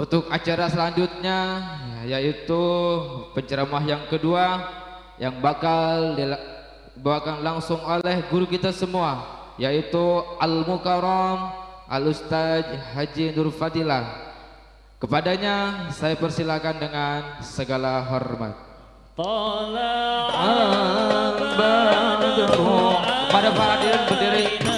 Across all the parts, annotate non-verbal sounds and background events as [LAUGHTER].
Untuk acara selanjutnya yaitu penceramah yang kedua yang bakal dibawakan langsung oleh guru kita semua yaitu Al Mukarram Al Ustaz Haji Nur Fadilah. Kepadanya saya persilakan dengan segala hormat. Pada para hadirin berdiri.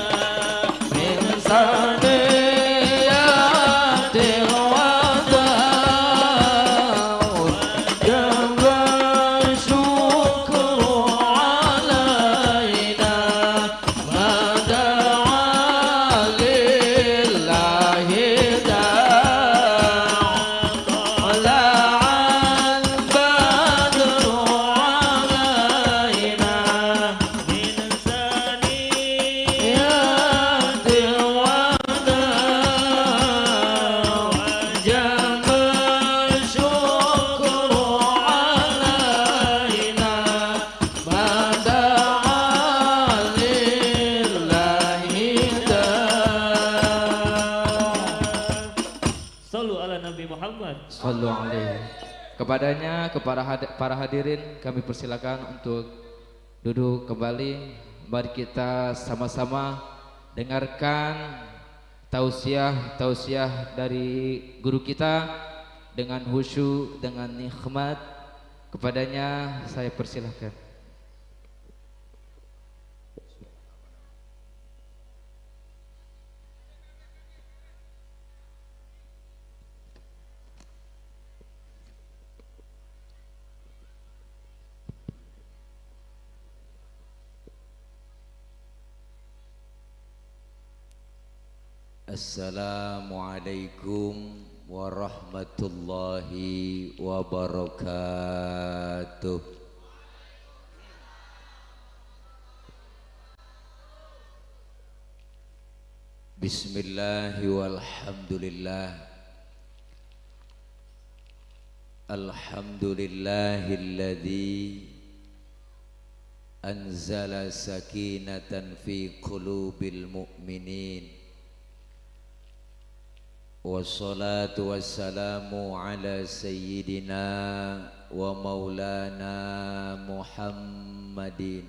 Kepadanya, kepada para hadirin kami persilakan untuk duduk kembali. Mari kita sama-sama dengarkan tausiah tausiah dari guru kita dengan khusyuk, dengan nikmat. Kepadanya saya persilakan. Assalamualaikum warahmatullahi wabarakatuh. Bismillahi walhamdulillah. Alhamdulillahilladzi Anzala sakinatan fi qulubil mu'minin والصلاة والسلام على سيدنا ومولانا محمد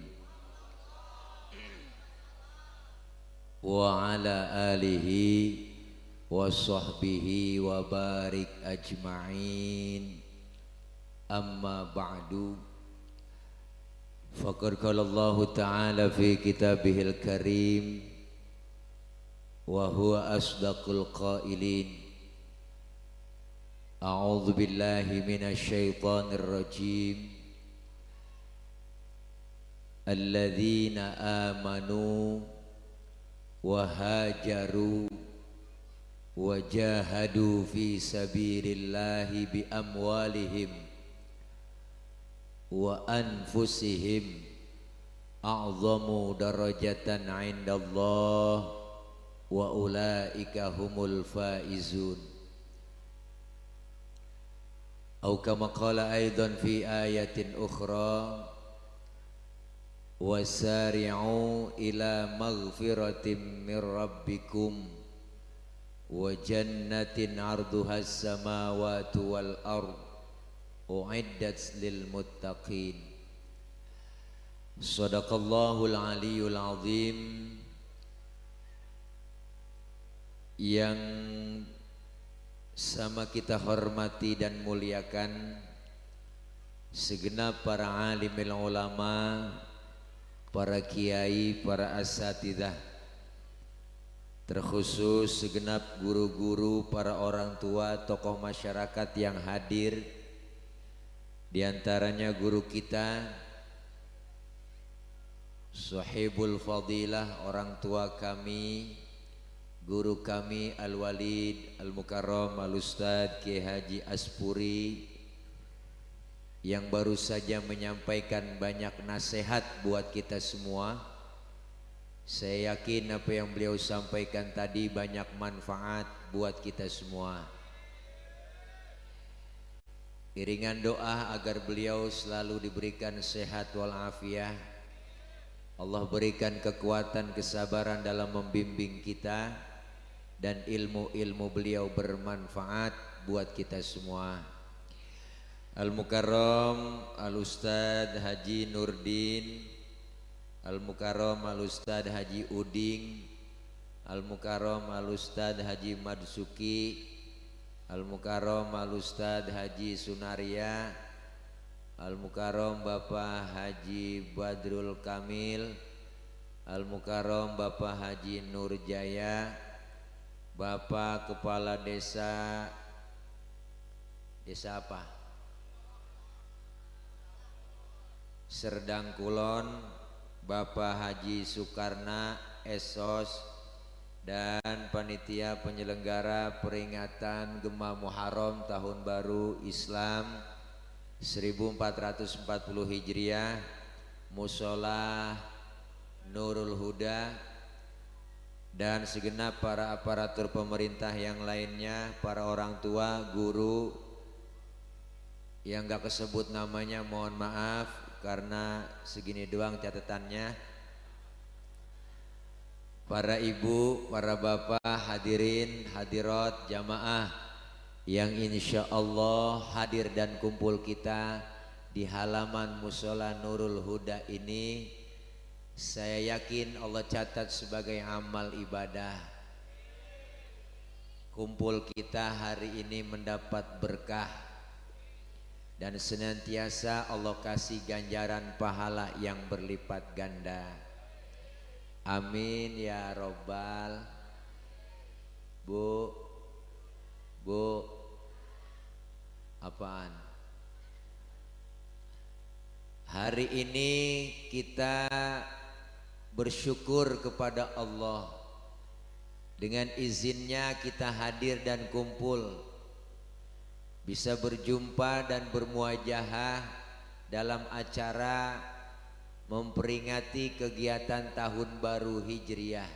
وعلى آله وصحبه وبارك أجمعين. أما بعد فقد قال الله تعالى في كتابه الكريم وهو أصدق القائلين. أعوذ بالله من الشيطان الرجيم. الذين آمنوا وهاجروا وجاهدوا في سبيل الله بأموالهم وأنفسهم أعظم درجة عند الله. Wa ulaika humul faizun au kama qala aidan fi ayatin ukhra wasari'u ila maghfiratin min rabbikum wa jannatin arduha as-samawati wal ard uiddat lil muttaqin sadaqallahul aliyyul azim yang sama kita hormati dan muliakan segenap para alim ulama, para kiai, para asatidah, terkhusus segenap guru-guru, para orang tua, tokoh masyarakat yang hadir, di antaranya guru kita, Sahibul Fadilah, orang tua kami, guru kami Al-Walid Al-Mukarram Al-Ustad Kiai Haji Aspuri yang baru saja menyampaikan banyak nasihat buat kita semua. Saya yakin apa yang beliau sampaikan tadi banyak manfaat buat kita semua. Iringan doa agar beliau selalu diberikan sehat walafiat. Allah berikan kekuatan kesabaran dalam membimbing kita dan ilmu-ilmu beliau bermanfaat buat kita semua. Al-Mukarram Al-Ustad Haji Nurdin. Al-Mukarram Al-Ustad Haji Uding. Al-Mukarram Al-Ustad Haji Madsuki Al-Mukarram Al-Ustad Haji Sunaria. Al-Mukarram Bapak Haji Badrul Kamil. Al-Mukarram Bapak Haji Nurjaya Bapak Kepala Desa Desa apa? Serdang Kulon Bapak Haji Soekarna Esos dan panitia penyelenggara peringatan Gema Muharram Tahun Baru Islam 1440 Hijriah Musola Nurul Huda dan segenap para aparatur pemerintah yang lainnya, para orang tua, guru yang gak kesebut namanya mohon maaf karena segini doang catatannya. Para ibu, para bapak, hadirin, hadirat, jamaah yang insya Allah hadir dan kumpul kita di halaman musola Nurul Huda ini saya yakin Allah catat sebagai amal ibadah kumpul kita hari ini mendapat berkah dan senantiasa Allah kasih ganjaran pahala yang berlipat ganda. Amin ya robbal. Bu, bu, apaan? Hari ini kita bersyukur kepada Allah. Dengan izinnya kita hadir dan kumpul bisa berjumpa dan bermuajahah dalam acara memperingati kegiatan tahun baru Hijriah.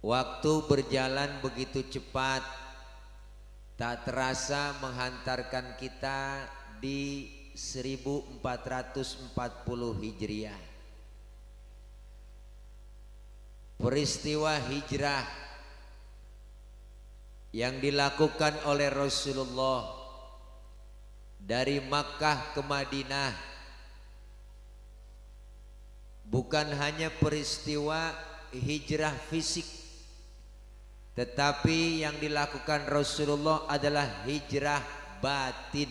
Waktu berjalan begitu cepat, tak terasa menghantarkan kita di 1440 Hijriah. Peristiwa hijrah yang dilakukan oleh Rasulullah dari Makkah ke Madinah bukan hanya peristiwa hijrah fisik tetapi yang dilakukan Rasulullah adalah hijrah batin.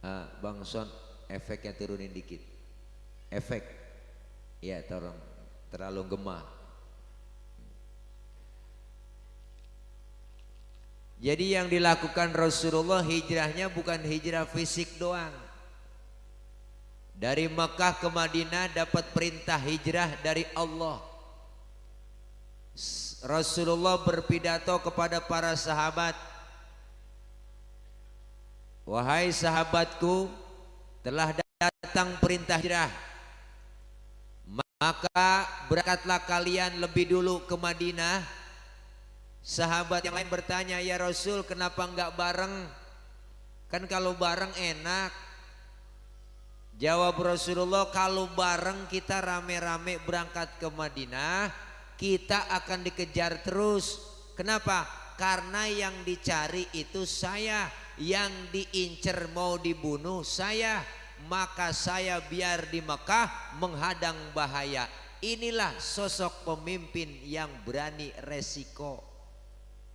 Ah, Bang Son efeknya turunin dikit. Efek. Ya tolong terlalu gemah Jadi yang dilakukan Rasulullah hijrahnya bukan hijrah fisik doang. Dari Mekah ke Madinah dapat perintah hijrah dari Allah. Rasulullah berpidato kepada para sahabat. Wahai sahabatku, telah datang perintah hijrah. Maka berangkatlah kalian lebih dulu ke Madinah Sahabat yang lain bertanya, ya Rasul kenapa enggak bareng? Kan kalau bareng enak. Jawab Rasulullah, kalau bareng kita rame-rame berangkat ke Madinah, kita akan dikejar terus. Kenapa? Karena yang dicari itu saya, yang diincer mau dibunuh saya, maka saya biar di Mekah menghadang bahaya. Inilah sosok pemimpin yang berani resiko.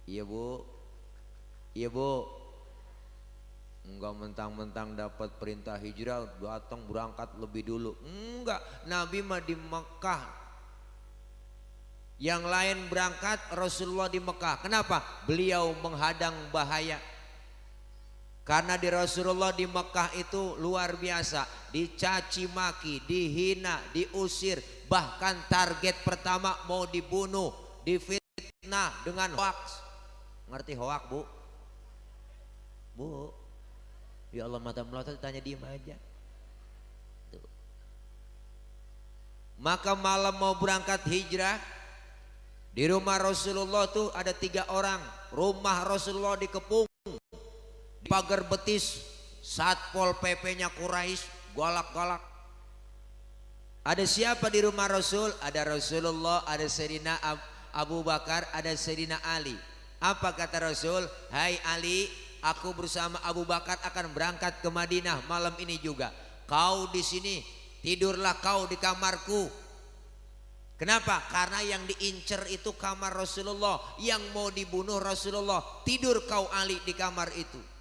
Iya bu. Iya bu. Enggak mentang-mentang dapat perintah hijrah Datang berangkat lebih dulu. Enggak. Nabi mah di Mekah. Yang lain berangkat Rasulullah di Mekah. Kenapa? Beliau menghadang bahaya karena di Rasulullah di Mekah itu luar biasa Dicaci maki, dihina, diusir Bahkan target pertama mau dibunuh Difitnah dengan hoax Ngerti hoak bu? Bu, ya Allah mata melotot tanya diem aja. Tuh. Maka malam mau berangkat hijrah di rumah Rasulullah tuh ada tiga orang. Rumah Rasulullah dikepung di pagar betis satpol pp-nya Quraisy galak-galak. Ada siapa di rumah Rasul? Ada Rasulullah, ada Sayyidina Abu Bakar, ada Sayyidina Ali. Apa kata Rasul? Hai Ali, aku bersama Abu Bakar akan berangkat ke Madinah malam ini juga. Kau di sini, tidurlah kau di kamarku. Kenapa? Karena yang diincer itu kamar Rasulullah, yang mau dibunuh Rasulullah. Tidur kau Ali di kamar itu.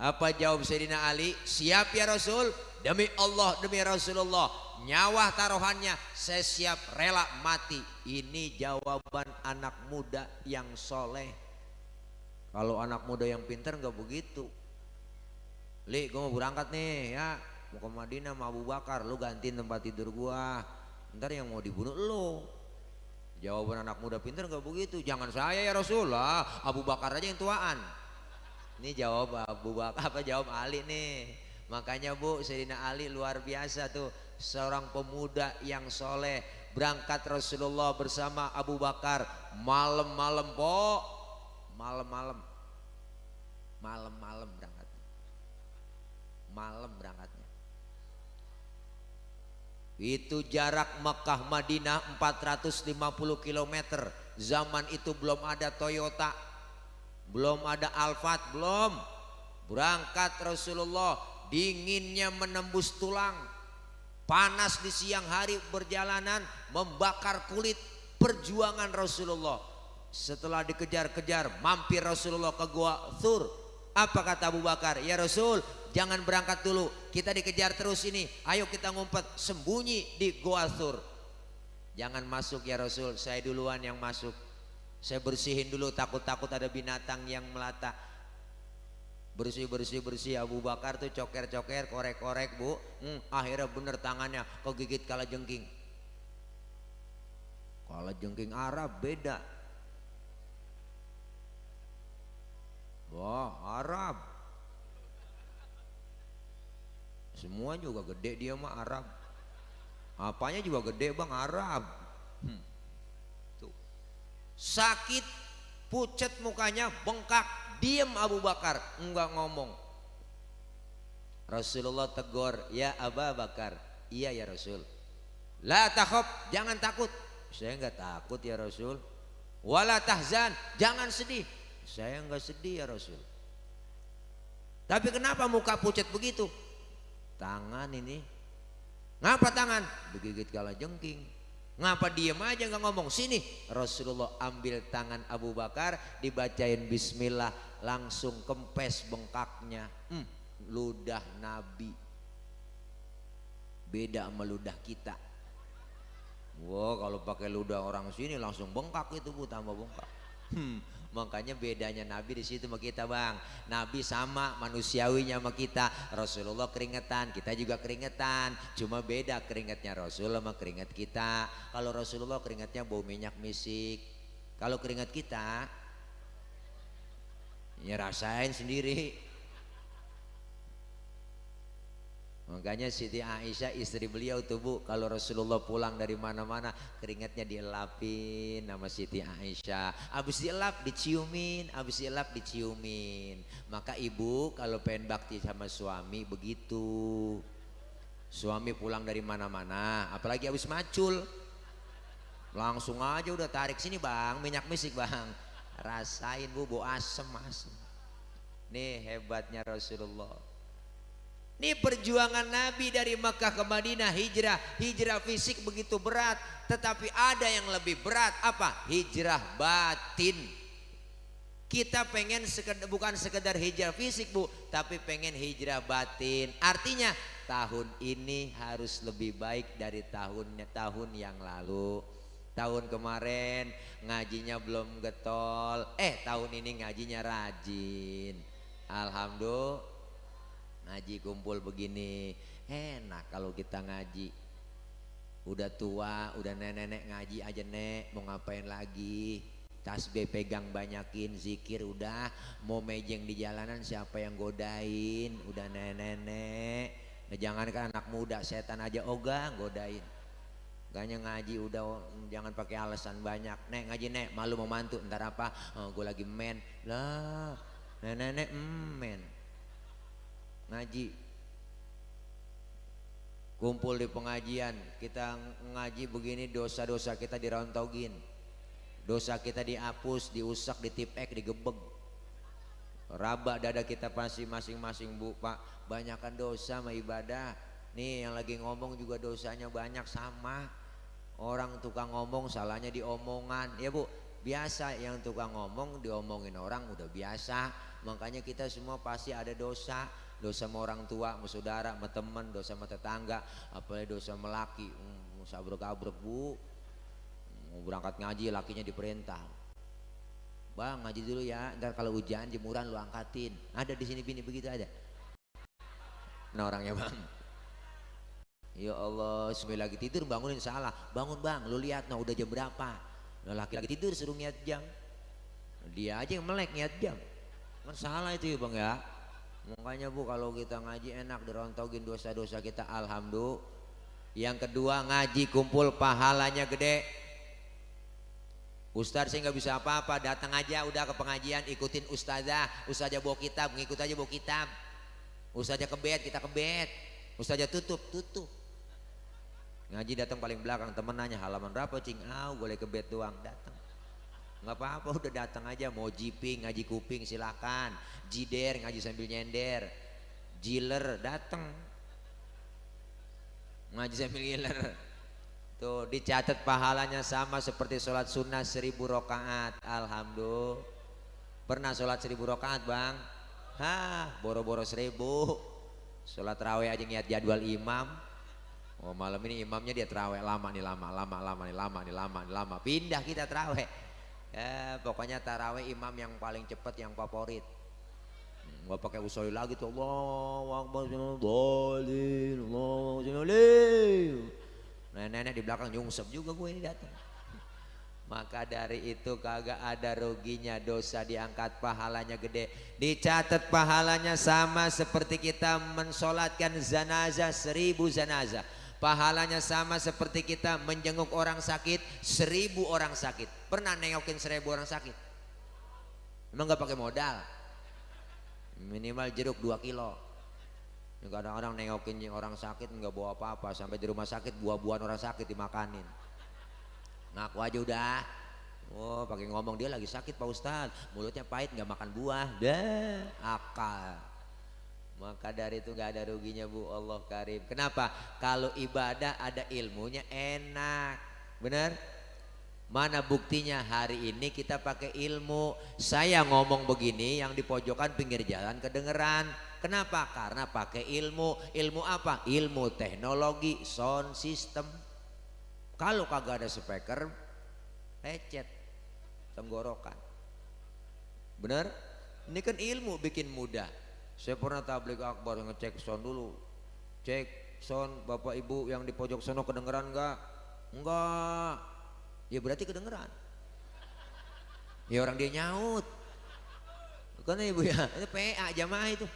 Apa jawab Sayyidina Ali? Siap ya Rasul? Demi Allah, demi Rasulullah. Nyawa taruhannya, saya siap rela mati. Ini jawaban anak muda yang soleh. Kalau anak muda yang pintar nggak begitu. Li, gue mau berangkat nih ya. Mau ke Madinah sama Abu Bakar. Lu gantiin tempat tidur gua. Ntar yang mau dibunuh lu. Jawaban anak muda pintar nggak begitu. Jangan saya ya Rasulullah. Abu Bakar aja yang tuaan. Ini jawab Abu Bakar apa jawab Ali nih. Makanya Bu Sayyidina Ali luar biasa tuh. Seorang pemuda yang soleh. Berangkat Rasulullah bersama Abu Bakar. Malam-malam po malam-malam. Malam-malam berangkat malam berangkatnya. Itu jarak Mekah Madinah 450 km zaman itu belum ada Toyota belum ada Alphard belum. Berangkat Rasulullah dinginnya menembus tulang. Panas di siang hari perjalanan membakar kulit perjuangan Rasulullah. Setelah dikejar-kejar mampir Rasulullah ke gua Thur apa kata Abu Bakar? Ya Rasul jangan berangkat dulu. Kita dikejar terus ini. Ayo kita ngumpet sembunyi di gua Thur jangan masuk ya Rasul. Saya duluan yang masuk saya bersihin dulu takut-takut ada binatang yang melata. Bersih bersih bersih. Abu Bakar tuh coker coker korek korek bu. Hmm, akhirnya bener tangannya kegigit kala jengking kala jengking Arab beda. Wah Arab. Semua juga gede dia mah Arab. Apanya juga gede bang? Arab. Hmm. Sakit pucet mukanya bengkak Diam Abu Bakar, enggak ngomong. Rasulullah tegur, ya Abu Bakar, iya ya Rasul. La takhab, jangan takut. Saya enggak takut ya Rasul. Wala tahzan, jangan sedih. Saya enggak sedih ya Rasul. Tapi kenapa muka pucat begitu? Tangan ini. Ngapa tangan? Digigit kala jengking. Ngapa diem aja nggak ngomong? Sini. Rasulullah ambil tangan Abu Bakar, dibacain Bismillah, langsung kempes bengkaknya. Hmm, ludah nabi. Beda sama ludah kita. Wow kalau pakai ludah orang sini langsung bengkak itu bu tambah bengkak. Hmm, makanya bedanya nabi di situ sama kita bang. Nabi sama manusiawinya sama kita. Rasulullah keringetan kita juga keringetan. Cuma beda keringetnya rasul sama keringet kita. Kalau rasulullah keringetnya bau minyak misik. Kalau keringet kita ya rasain sendiri makanya Siti Aisyah istri beliau tuh bu kalau Rasulullah pulang dari mana-mana keringatnya dielapin nama Siti Aisyah. Habis dielap diciumin habis dielap diciumin. Maka ibu kalau pengen bakti sama suami begitu. Suami pulang dari mana-mana apalagi habis macul. Langsung aja udah tarik sini bang. Minyak misik bang. Rasain bu bu asem asem. Nih hebatnya Rasulullah ini perjuangan Nabi dari Mekah ke Madinah hijrah. Hijrah fisik begitu berat tetapi ada yang lebih berat. Apa? Hijrah batin. Kita pengen sekedar, bukan sekedar hijrah fisik bu tapi pengen hijrah batin. Artinya tahun ini harus lebih baik dari tahunnya tahun yang lalu. Tahun kemarin ngajinya belum getol, eh tahun ini ngajinya rajin. Alhamdulillah ngaji kumpul begini enak kalau kita ngaji. Udah tua, udah nenek-nenek ngaji aja nek, mau ngapain lagi? Tasbih pegang banyakin, zikir udah, mau mejeng di jalanan siapa yang godain? Udah nenek-nenek. Nah, jangan kan anak muda setan aja ogah godain. Gaknya ngaji udah jangan pakai alasan banyak. Nek ngaji nek malu mau mantu ntar apa? Oh, gue lagi men. Lah, nenek-nenek mm, men. Ngaji. kumpul di pengajian kita ngaji begini dosa-dosa kita dirontogin. Dosa kita dihapus diusak ditipek digebeg. Raba dada kita pasti masing-masing bu pak. Banyakkan dosa sama ibadah. Nih yang lagi ngomong juga dosanya banyak sama. Orang tukang ngomong salahnya diomongan. Ya bu biasa yang tukang ngomong diomongin orang udah biasa. Makanya kita semua pasti ada dosa dosa sama orang tua, sama saudara, sama teman, dosa sama tetangga, apalagi dosa sama laki. Hmm, sabrek-abrek bu, mau berangkat ngaji lakinya diperintah. Bang ngaji dulu ya, ntar kalau hujan jemuran lu angkatin. Ada di sini bini begitu ada. Nah orangnya bang. Ya Allah, sembilan lagi tidur bangunin salah. Bangun bang, lu lihat nah udah jam berapa. Nah laki-laki tidur suruh ngiat jam. Dia aja yang melek ngiat jam. Kan salah itu ya bang ya. Makanya bu kalau kita ngaji enak dirontogin dosa-dosa kita alhamdulillah. Yang kedua ngaji kumpul pahalanya gede. Ustaz saya nggak bisa apa-apa datang aja udah ke pengajian ikutin ustazah. Ustazah bawa kitab ngikut aja bawa kitab. Ustazah kebet kita kebet. Ustazah tutup tutup. Ngaji datang paling belakang temen nanya halaman berapa cing? Ah boleh kebet doang datang nggak apa-apa udah datang aja. Mau jiping ngaji kuping silakan. Jider ngaji sambil nyender. Jiler datang. Ngaji sambil giler tuh dicatat pahalanya sama seperti sholat sunnah seribu rokaat. Alhamdulillah. Pernah sholat seribu rokaat bang? Hah, boro-boro seribu. Sholat raweh aja ngiat jadwal imam. Oh malam ini imamnya dia terawih lama nih lama lama lama nih lama nih lama nih lama pindah kita terawih Ya, pokoknya taraweh imam yang paling cepat yang favorit. Gak pakai usul lagi tuh Allah Akbar Nenek-nenek di belakang nyungsep juga gue ini datang. Maka dari itu kagak ada ruginya dosa diangkat pahalanya gede. Dicatat pahalanya sama seperti kita mensolatkan zanazah seribu zanazah Pahalanya sama seperti kita menjenguk orang sakit, seribu orang sakit. Pernah nengokin seribu orang sakit? Emang gak pakai modal? Minimal jeruk 2 kilo. Kadang-kadang nengokin orang sakit nggak bawa apa-apa. Sampai di rumah sakit buah-buahan orang sakit dimakanin. Ngaku aja udah. Oh pakai ngomong dia lagi sakit Pak Ustadz. Mulutnya pahit nggak makan buah. Dah akal. Maka dari itu gak ada ruginya bu Allah karim. Kenapa? Kalau ibadah ada ilmunya enak. Benar? Mana buktinya hari ini kita pakai ilmu. Saya ngomong begini yang di pojokan pinggir jalan kedengeran. Kenapa? Karena pakai ilmu. Ilmu apa? Ilmu teknologi sound system. Kalau kagak ada speaker, lecet tenggorokan. Benar? Ini kan ilmu bikin mudah. Saya pernah tablik akbar ngecek sound dulu. Cek sound bapak ibu yang di pojok sono kedengeran enggak? Enggak. Ya berarti kedengeran. Ya orang dia nyaut. Kan ibu ya, itu PA jamaah itu.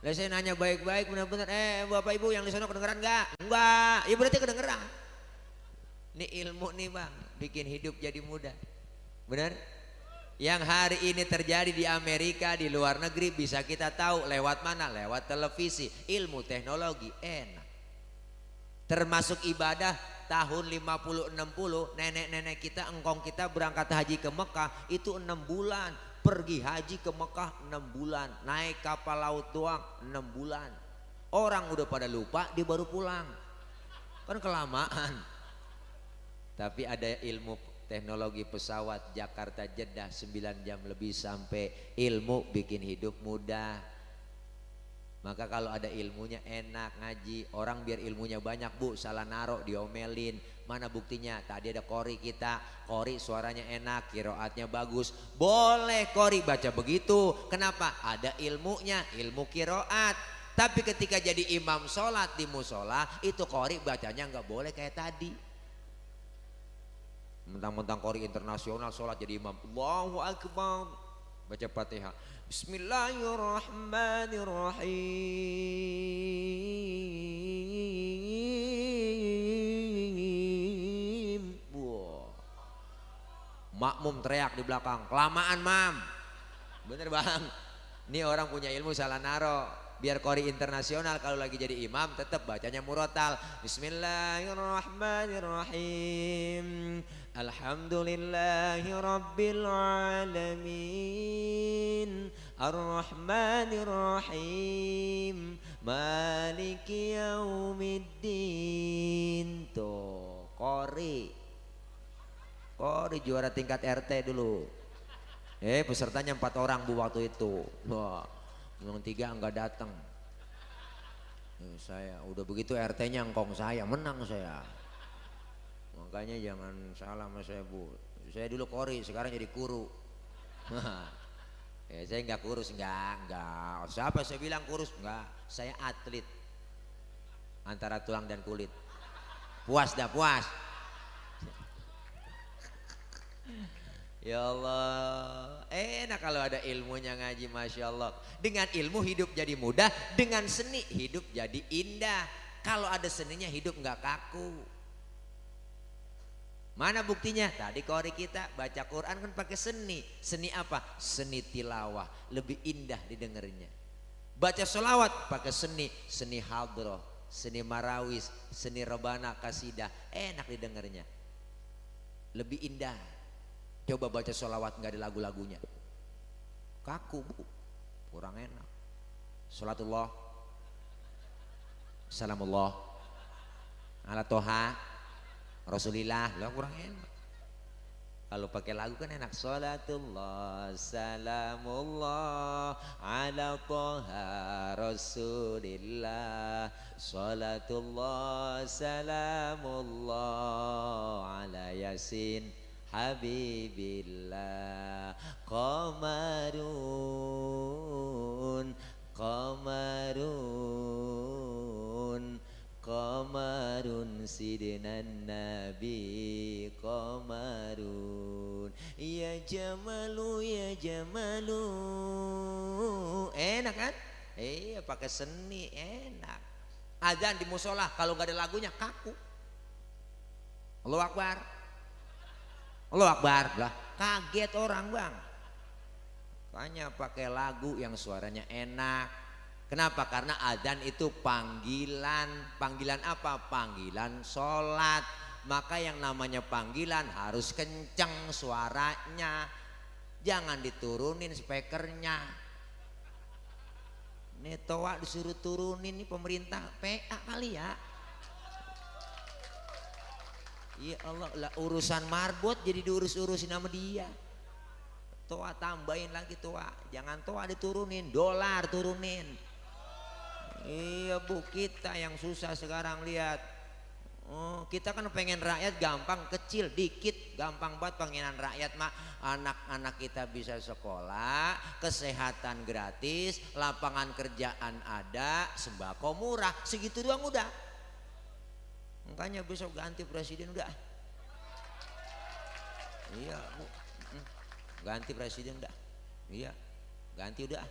Lah saya nanya baik-baik benar-benar, eh bapak ibu yang di sono kedengeran enggak? Enggak. Ya berarti kedengeran. Ini ilmu nih bang, bikin hidup jadi mudah. Benar? Yang hari ini terjadi di Amerika di luar negeri bisa kita tahu lewat mana? Lewat televisi. Ilmu teknologi enak. Termasuk ibadah tahun 50-60 nenek-nenek kita engkong kita berangkat haji ke Mekah itu enam bulan. Pergi haji ke Mekah enam bulan. Naik kapal laut doang enam bulan. Orang udah pada lupa dia baru pulang. Kan kelamaan. Tapi ada ilmu teknologi pesawat Jakarta Jeddah 9 jam lebih sampai ilmu bikin hidup mudah. Maka kalau ada ilmunya enak ngaji orang biar ilmunya banyak bu salah narok diomelin. Mana buktinya? Tadi ada kori kita kori suaranya enak kiroatnya bagus. Boleh kori baca begitu. Kenapa? Ada ilmunya ilmu kiroat. Tapi ketika jadi imam sholat di musola itu kori bacanya nggak boleh kayak tadi mentang-mentang kori internasional sholat jadi imam. Allahu Akbar. Baca fatihah Bismillahirrahmanirrahim. Makmum teriak di belakang. Kelamaan mam. Bener bang. Ini orang punya ilmu salah naro. Biar kori internasional kalau lagi jadi imam tetap bacanya murotal. Bismillahirrahmanirrahim Alhamdulillahi Rabbil Alamin. Ar-Rahmanirrahim. Maliki Yaumiddin. Tuh Kori Kori juara tingkat RT dulu. Eh pesertanya empat orang bu waktu itu. Wah yang tiga enggak datang. Eh, saya udah begitu RT-nya engkong saya menang saya makanya jangan salah sama saya bu. Saya dulu kori sekarang jadi kuru. [LAUGHS] Ya saya nggak kurus nggak nggak. Siapa saya bilang kurus? Nggak. Saya atlet. Antara tulang dan kulit. Puas dah puas. [LAUGHS] Ya Allah, enak kalau ada ilmunya ngaji Masya Allah. Dengan ilmu hidup jadi mudah, dengan seni hidup jadi indah. Kalau ada seninya hidup nggak kaku. Mana buktinya? Tadi kori kita baca Quran kan pakai seni. Seni apa? Seni tilawah. Lebih indah didengarnya. Baca solawat pakai seni. Seni hadroh, seni marawis, seni rebana, kasidah. Enak didengarnya. Lebih indah Coba baca sholawat nggak ada lagu-lagunya. Kaku bu, kurang enak. Salatullah, salamullah, ala toha, rasulillah, lah kurang enak. Kalau pakai lagu kan enak. Salatullah, salamullah, ala toha, rasulillah. Salatullah, salamullah, ala yasin. Habibillah Qamarun Qamarun Qamarun Sidinan Nabi Qamarun. Ya Jamalu Ya Jamalu. Enak kan? Iya pakai seni enak. Azan di musola kalau gak ada lagunya kaku. Allahu Akbar. Allah Akbar lah. Kaget orang bang. Makanya pakai lagu yang suaranya enak kenapa? Karena adzan itu panggilan. Panggilan apa? Panggilan sholat. Maka yang namanya panggilan harus kenceng suaranya. Jangan diturunin speakernya. Ini toa disuruh turunin ini pemerintah. PA kali ya. Ya Allah lah urusan marbot jadi diurus-urusin sama dia. Toa tambahin lagi toa. Jangan toa diturunin, dolar turunin. Iya bu kita yang susah sekarang lihat. Oh, kita kan pengen rakyat gampang kecil dikit gampang banget pengenan rakyat mak anak-anak kita bisa sekolah kesehatan gratis lapangan kerjaan ada sembako murah segitu doang udah Makanya besok ganti presiden udah. Iya, Bu. Hmm. Ganti presiden udah. Iya. Ganti udah.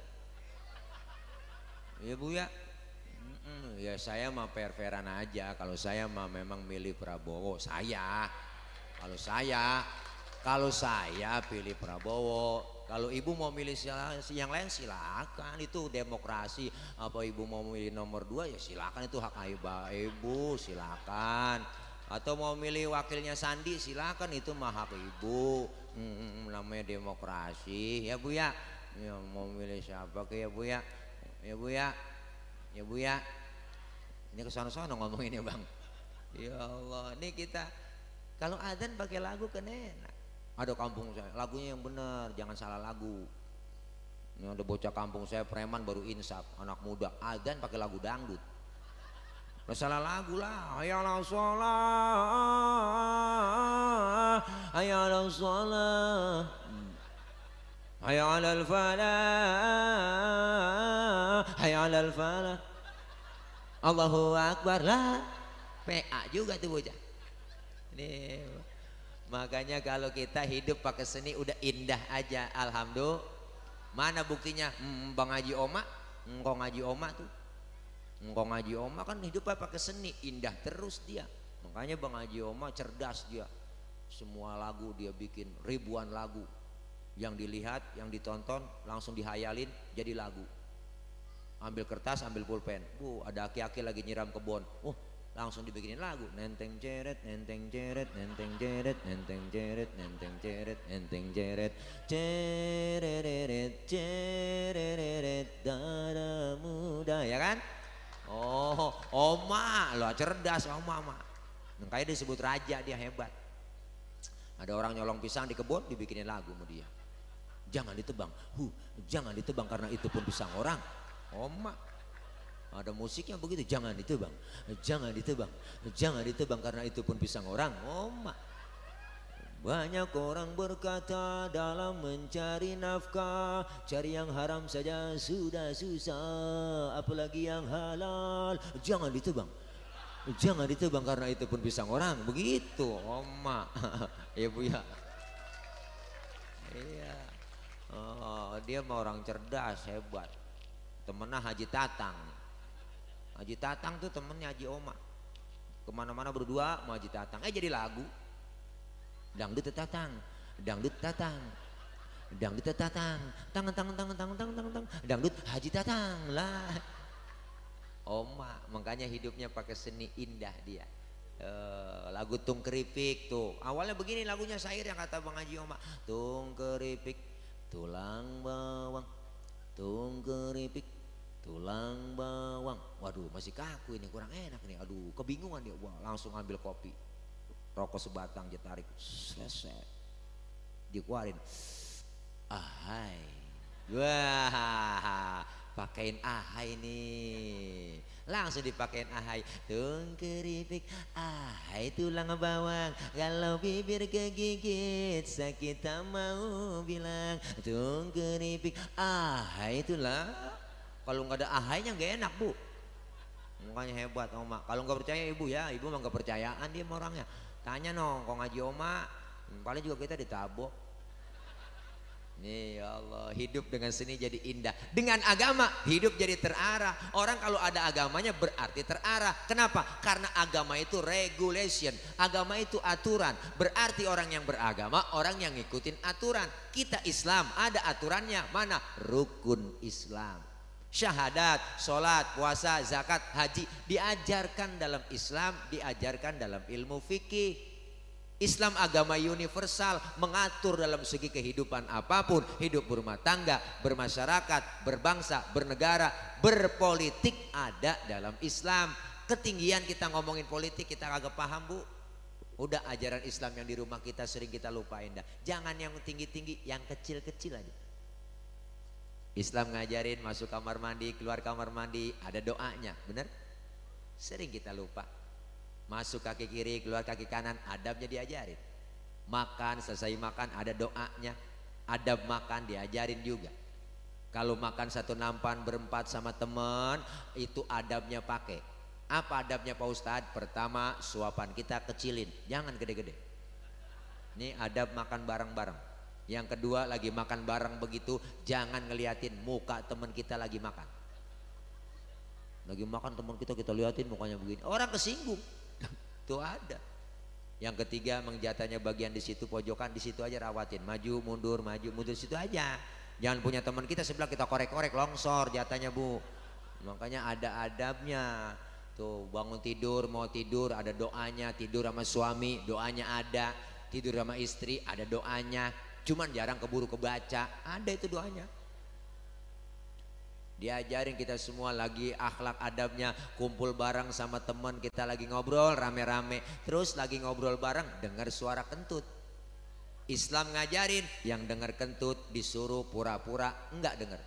Iya, Bu ya. Ya saya mah fair-fairan aja. Kalau saya mah memang milih Prabowo, saya. Kalau saya, kalau saya pilih Prabowo, kalau ibu mau milih yang lain silakan itu demokrasi. Apa ibu mau milih nomor dua ya silakan itu hak ibu silakan. Atau mau milih wakilnya Sandi silakan itu mah hak ibu. Hmm, namanya demokrasi ya bu ya. Ya mau milih siapa ke ya bu ya. Ya bu ya. Ya bu ya. Ini ke sana-sana ngomongin ya bang. Ya Allah, ini kita kalau adzan pakai lagu kan enak. Ada kampung saya lagunya yang benar jangan salah lagu. Ini ada bocah kampung saya preman baru insaf anak muda. Adzan pakai lagu dangdut. Masalah lagu lah. Ayalah sholat ayalah sholat ayalah falah ayalah falah Allahu Akbar lah PA juga tuh bocah ini Makanya kalau kita hidup pakai seni udah indah aja. Alhamdulillah. Mana buktinya? Hmm, Bang Haji Oma, engkau ngaji Oma tuh. Engkau ngaji Oma kan hidupnya pakai seni, indah terus dia. Makanya Bang Haji Oma cerdas dia. Semua lagu dia bikin ribuan lagu. Yang dilihat, yang ditonton langsung dihayalin jadi lagu. ambil kertas ambil pulpen. Bu ada aki-aki lagi nyiram kebun oh langsung dibikinin lagu. Nenteng jeret nenteng jeret nenteng jeret nenteng jeret nenteng jeret nenteng jeret. Cereret cereret dada muda ya kan? Oh oma lo cerdas oma oma. Makanya disebut raja dia hebat. Ada orang nyolong pisang di kebun dibikinin lagu sama dia jangan ditebang. Hu jangan ditebang karena itu pun pisang orang. Oma. Ada musiknya begitu, jangan ditebang, jangan ditebang, jangan ditebang karena itu pun pisang orang. Mak. Banyak orang berkata dalam mencari nafkah Cari yang haram saja sudah susah Apalagi yang halal. Jangan ditebang. Jangan ditebang karena itu pun pisang orang. Begitu Oma. [LAUGHS] Ya bu ya. Iya oh, Dia mau orang cerdas hebat. Temennya Haji Tatang. Haji Tatang tuh temennya Haji Oma. Ke mana-mana berdua mau Haji Tatang. Eh jadi lagu. Dangdut Tatang dangdut Tatang. Dangdut Tatang. Tangan tangan tangan tangan tangan tangan tangan. Dangdut Haji Tatang lah. Oma makanya hidupnya pakai seni indah dia. Uh, lagu tung keripik tuh. Awalnya begini lagunya syair yang kata Bang Haji Oma. Tung keripik tulang bawang tung keripik tulang bawang. Waduh masih kaku ini kurang enak nih aduh kebingungan dia. Wah langsung ambil kopi. Rokok sebatang dia tarik. Selesai. Dikeluarin. Ahai. Wah pakein ahai nih langsung dipakein ahai tung keripik ahai tulang bawang kalau bibir kegigit sakit tak mau bilang tung keripik ahai tulang kalau nggak ada ahainya nggak enak bu. Makanya hebat oma. Kalau nggak percaya ibu ya, ibu mah nggak percayaan dia orangnya. Tanya nong, kok ngaji oma, paling juga kita ditabok. Nih ya Allah, hidup dengan seni jadi indah. Dengan agama, hidup jadi terarah. Orang kalau ada agamanya berarti terarah. Kenapa? Karena agama itu regulation. Agama itu aturan. Berarti orang yang beragama, orang yang ngikutin aturan. Kita Islam, ada aturannya. Mana? Rukun Islam syahadat, sholat, puasa, zakat, haji diajarkan dalam Islam, diajarkan dalam ilmu fikih. Islam agama universal mengatur dalam segi kehidupan apa pun, hidup berumah tangga, bermasyarakat, berbangsa, bernegara, berpolitik ada dalam Islam. Ketinggian kita ngomongin politik kita agak paham bu. Udah ajaran Islam yang di rumah kita sering kita lupain dah. Jangan yang tinggi-tinggi, yang kecil-kecil aja. Islam ngajarin masuk kamar mandi, keluar kamar mandi, ada doanya, benar? Sering kita lupa. Masuk kaki kiri, keluar kaki kanan, adabnya diajarin. Makan, selesai makan ada doanya. Adab makan diajarin juga. Kalau makan satu nampan berempat sama teman, itu adabnya pakai. Apa adabnya Pak Ustadz? Pertama, suapan kita kecilin, jangan gede-gede. Ini adab makan bareng-bareng. Yang kedua lagi makan bareng begitu jangan ngeliatin muka teman kita lagi makan. Lagi makan teman kita kita liatin mukanya begini. Orang kesinggung. [LAUGHS] Tuh ada. Yang ketiga mengjatanya bagian di situ pojokan di situ aja rawatin. Maju mundur maju mundur situ aja. Jangan punya teman kita sebelah kita korek-korek longsor jatanya bu. Makanya ada adabnya. Tuh bangun tidur mau tidur ada doanya tidur sama suami doanya ada tidur sama istri ada doanya Cuman jarang keburu kebaca. Ada itu doanya. Diajarin kita semua lagi akhlak adabnya kumpul bareng sama teman kita lagi ngobrol rame-rame. Terus lagi ngobrol bareng dengar suara kentut. Islam ngajarin yang dengar kentut disuruh pura-pura enggak dengar.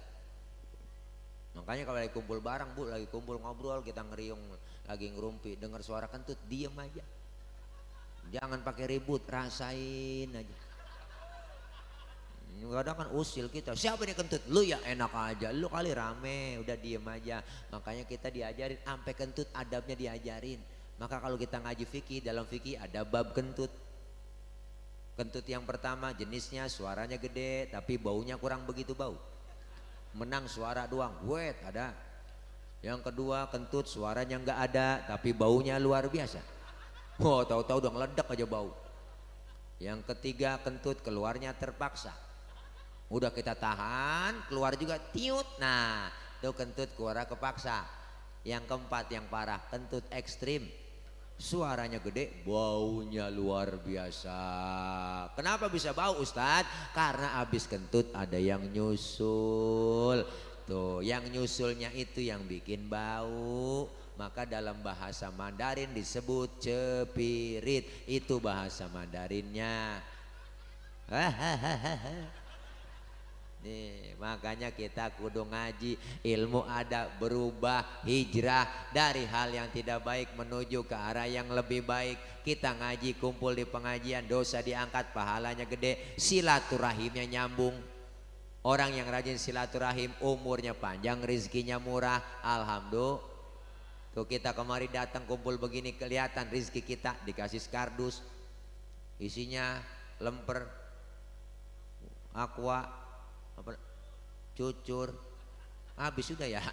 Makanya kalau lagi kumpul bareng bu lagi kumpul ngobrol kita ngeriung lagi ngerumpi dengar suara kentut diem aja. Jangan pakai ribut rasain aja Kadang kan usil kita, siapa nih kentut? Lu ya enak aja, lu kali rame, udah diem aja. Makanya kita diajarin, sampai kentut adabnya diajarin. Maka kalau kita ngaji fikih, dalam fikih ada bab kentut. Kentut yang pertama jenisnya suaranya gede, tapi baunya kurang begitu bau. Menang suara doang, wet ada. Yang kedua kentut suaranya nggak ada, tapi baunya luar biasa. Wow, tahu-tahu udah ngeledak aja bau. Yang ketiga kentut keluarnya terpaksa Udah kita tahan, keluar juga tiut. Nah, tuh kentut kuara kepaksa. Yang keempat yang parah kentut ekstrim. Suaranya gede baunya luar biasa. Kenapa bisa bau Ustadz? Karena habis kentut ada yang nyusul. Tuh yang nyusulnya itu yang bikin bau. Maka dalam bahasa Mandarin disebut cepirit. Itu bahasa Mandarinnya [LAUGHS] Nih, makanya kita kudu ngaji, ilmu ada berubah, hijrah dari hal yang tidak baik menuju ke arah yang lebih baik. Kita ngaji kumpul di pengajian, dosa diangkat, pahalanya gede, silaturahimnya nyambung. Orang yang rajin silaturahim, umurnya panjang, rizkinya murah, alhamdulillah. Tuh kita kemari datang kumpul begini kelihatan rizki kita dikasih skardus, isinya lemper, aqua, cucur. Habis sudah ya?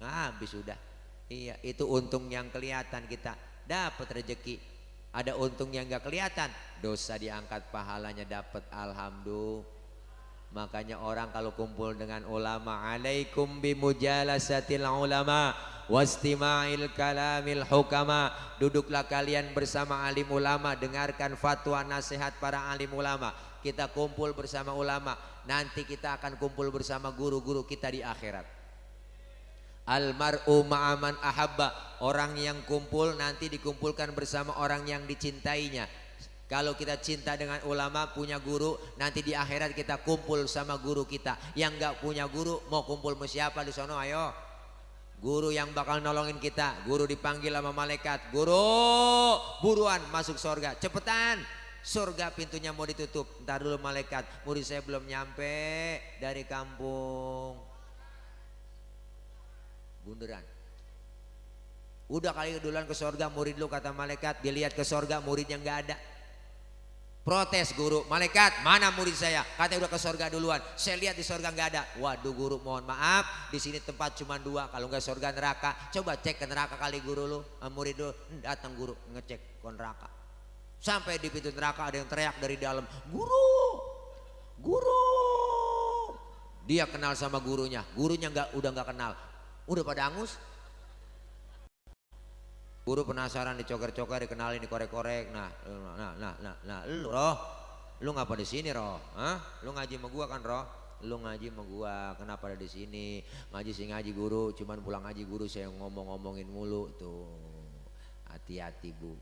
Habis sudah. Iya itu untung yang kelihatan kita. Dapat rezeki. Ada untung yang nggak kelihatan. Dosa diangkat pahalanya dapat alhamdulillah. Makanya orang kalau kumpul dengan ulama alaikum bimujalasatil ulama wastima'il kalamil hukama. Duduklah kalian bersama alim ulama dengarkan fatwa nasihat para alim ulama. Kita kumpul bersama ulama nanti kita akan kumpul bersama guru-guru kita di akhirat. Almar'u ma'aman ahabba. Orang yang kumpul nanti dikumpulkan bersama orang yang dicintainya. Kalau kita cinta dengan ulama punya guru nanti di akhirat kita kumpul sama guru kita. Yang nggak punya guru mau kumpul sama siapa di sono? Ayo. Guru yang bakal nolongin kita. Guru dipanggil sama malaikat. Guru buruan masuk surga. Cepetan surga pintunya mau ditutup. Ntar dulu malaikat. Murid saya belum nyampe dari kampung. Bunderan udah kali duluan ke surga murid lu kata malaikat. Dilihat ke surga muridnya nggak ada. Protes guru. Malaikat mana murid saya? Katanya udah ke surga duluan. Saya lihat di surga nggak ada. Waduh guru mohon maaf. Di sini tempat cuma dua. Kalau nggak surga neraka coba cek ke neraka kali guru lu. Murid lu datang guru ngecek ke neraka Sampai di pintu neraka ada yang teriak dari dalam, "Guru! Guru!" Dia kenal sama gurunya, gurunya nggak udah nggak kenal. Udah pada angus. Guru penasaran dicoker-coker, dikenalin, dikorek-korek. Nah, nah, nah, nah, nah, lu roh, lu ngapa di sini roh? Hah? Lu ngaji sama gua kan roh? Lu ngaji sama gua, kenapa ada di sini? Ngaji sih ngaji guru, cuman pulang ngaji guru saya ngomong-ngomongin mulu tuh. Hati-hati bu,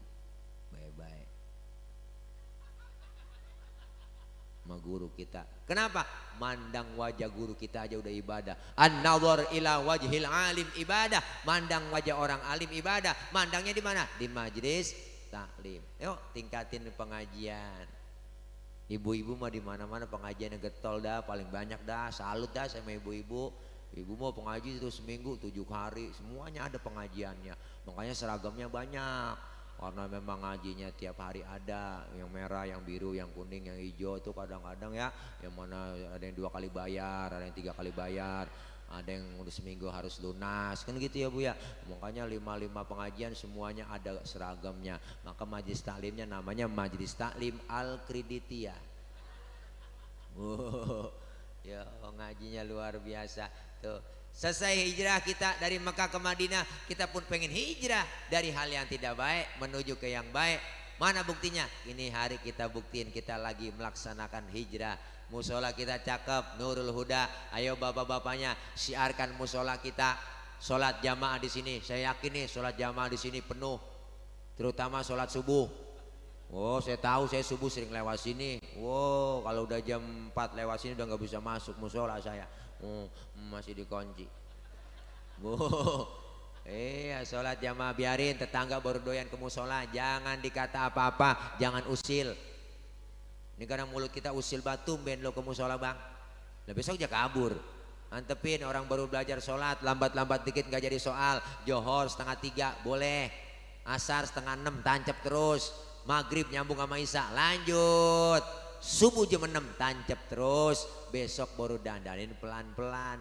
sama guru kita. Kenapa? Mandang wajah guru kita aja udah ibadah. An-nazar ila wajhil alim ibadah. Mandang wajah orang alim ibadah. Mandangnya di mana? Di majlis taklim. Yuk tingkatin pengajian. Ibu-ibu mah di mana-mana pengajian yang getol dah, paling banyak dah. Salut dah sama ibu-ibu. Ibu mau pengaji itu seminggu tujuh hari, semuanya ada pengajiannya. Makanya seragamnya banyak karena memang ngajinya tiap hari ada yang merah yang biru yang kuning yang hijau itu kadang-kadang ya yang mana ada yang dua kali bayar ada yang tiga kali bayar ada yang udah seminggu harus lunas kan gitu ya bu ya. Makanya lima lima pengajian semuanya ada seragamnya. Maka majlis taklimnya namanya majlis taklim al kreditia [LAUGHS] wow, ya ngajinya luar biasa. Tuh Selesai hijrah kita dari Mekah ke Madinah, kita pun pengen hijrah dari hal yang tidak baik menuju ke yang baik. Mana buktinya? Ini hari kita buktiin kita lagi melaksanakan hijrah. Musola kita cakep, Nurul Huda. Ayo bapak-bapaknya siarkan musola kita. Sholat jamaah di sini. Saya yakin nih sholat jamaah di sini penuh. Terutama sholat subuh. Oh saya tahu saya subuh sering lewat sini. Wow kalau udah jam 4 lewat sini udah nggak bisa masuk musola saya oh, masih dikunci. Oh, iya sholat jamaah biarin tetangga baru doyan ke musola. Jangan dikata apa-apa jangan usil. Ini karena mulut kita usil batu ben lo ke musola bang. Nah besok aja kabur. Antepin orang baru belajar sholat lambat-lambat dikit nggak jadi soal. Johor setengah tiga boleh. Asar setengah enam tancap terus. Maghrib nyambung sama isya lanjut subuh jam 6 tancap terus besok baru dandanin pelan-pelan.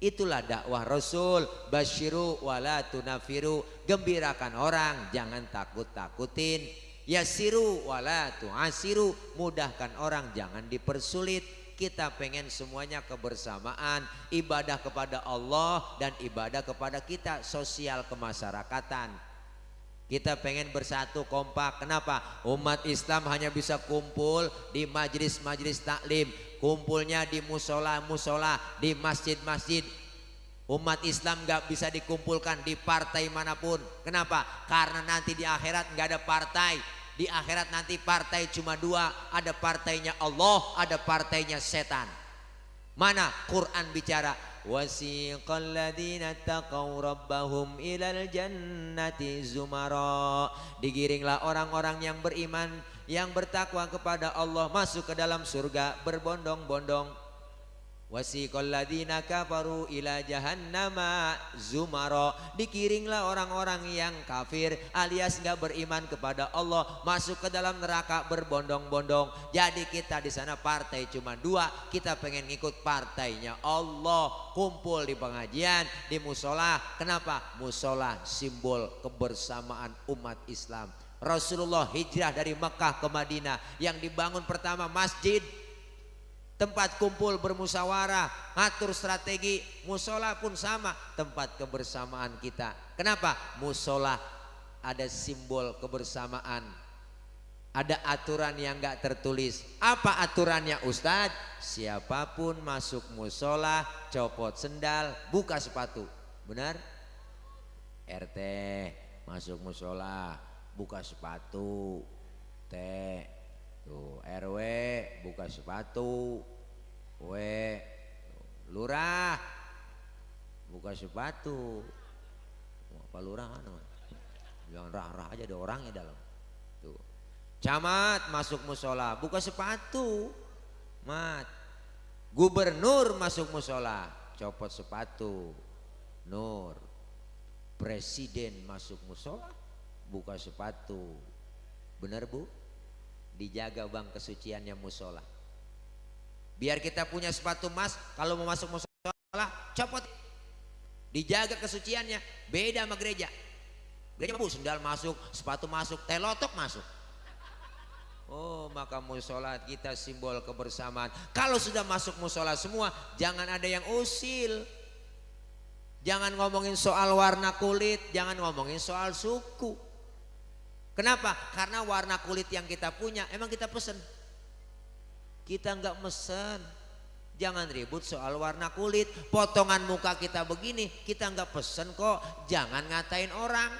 Itulah dakwah Rasul basyiru wala tunafiru gembirakan orang jangan takut-takutin. Yasiru wala tuasiru mudahkan orang jangan dipersulit. Kita pengen semuanya kebersamaan, ibadah kepada Allah dan ibadah kepada kita, sosial kemasyarakatan. Kita pengen bersatu kompak. Kenapa? Umat Islam hanya bisa kumpul di majlis-majlis taklim, kumpulnya di musola-musola, di masjid-masjid, Umat Islam gak bisa dikumpulkan di partai mana pun. Kenapa? Karena nanti di akhirat gak ada partai. Di akhirat nanti partai cuma dua. Ada partainya Allah, ada partainya setan. Mana Quran bicara? Wasiqal ladina taqaw rabbahum ilal jannati zumara. Digiringlah orang-orang yang beriman yang bertakwa kepada Allah masuk ke dalam surga berbondong-bondong Wasiqal ladina kafaru ila jahannama zumara Dikiringlah orang-orang yang kafir alias nggak beriman kepada Allah masuk ke dalam neraka berbondong-bondong. Jadi kita di sana partai cuma dua, kita pengen ngikut partainya Allah. Kumpul di pengajian, di musola. Kenapa? Musola simbol kebersamaan umat Islam. Rasulullah hijrah dari Mekah ke Madinah yang dibangun pertama masjid tempat kumpul bermusyawarah, ngatur strategi, musola pun sama, tempat kebersamaan kita. Kenapa? Musola ada simbol kebersamaan. Ada aturan yang gak tertulis. Apa aturannya Ustadz? Siapa pun masuk musola, copot sendal, buka sepatu. Benar? RT masuk musola, buka sepatu. T Tuh, RW buka sepatu. W lurah buka sepatu. Apa lurah mana? Jangan rah-rah aja ada orangnya dalam. Tuh. Camat masuk musola, buka sepatu. Mat. Gubernur masuk musola, copot sepatu. Nur. Presiden masuk musola, buka sepatu. Benar bu? Dijaga bang kesuciannya musola. Biar kita punya sepatu emas kalau mau masuk musola copot. Dijaga kesuciannya beda sama gereja. Gereja bu sendal masuk sepatu masuk telotok masuk. Oh maka musola kita simbol kebersamaan. Kalau sudah masuk musola semua Jangan ada yang usil. Jangan ngomongin soal warna kulit Jangan ngomongin soal suku Kenapa? Karena warna kulit yang kita punya emang kita pesen. Kita nggak mesen. Jangan ribut soal warna kulit. Potongan muka kita begini, kita nggak pesen kok. Jangan ngatain orang.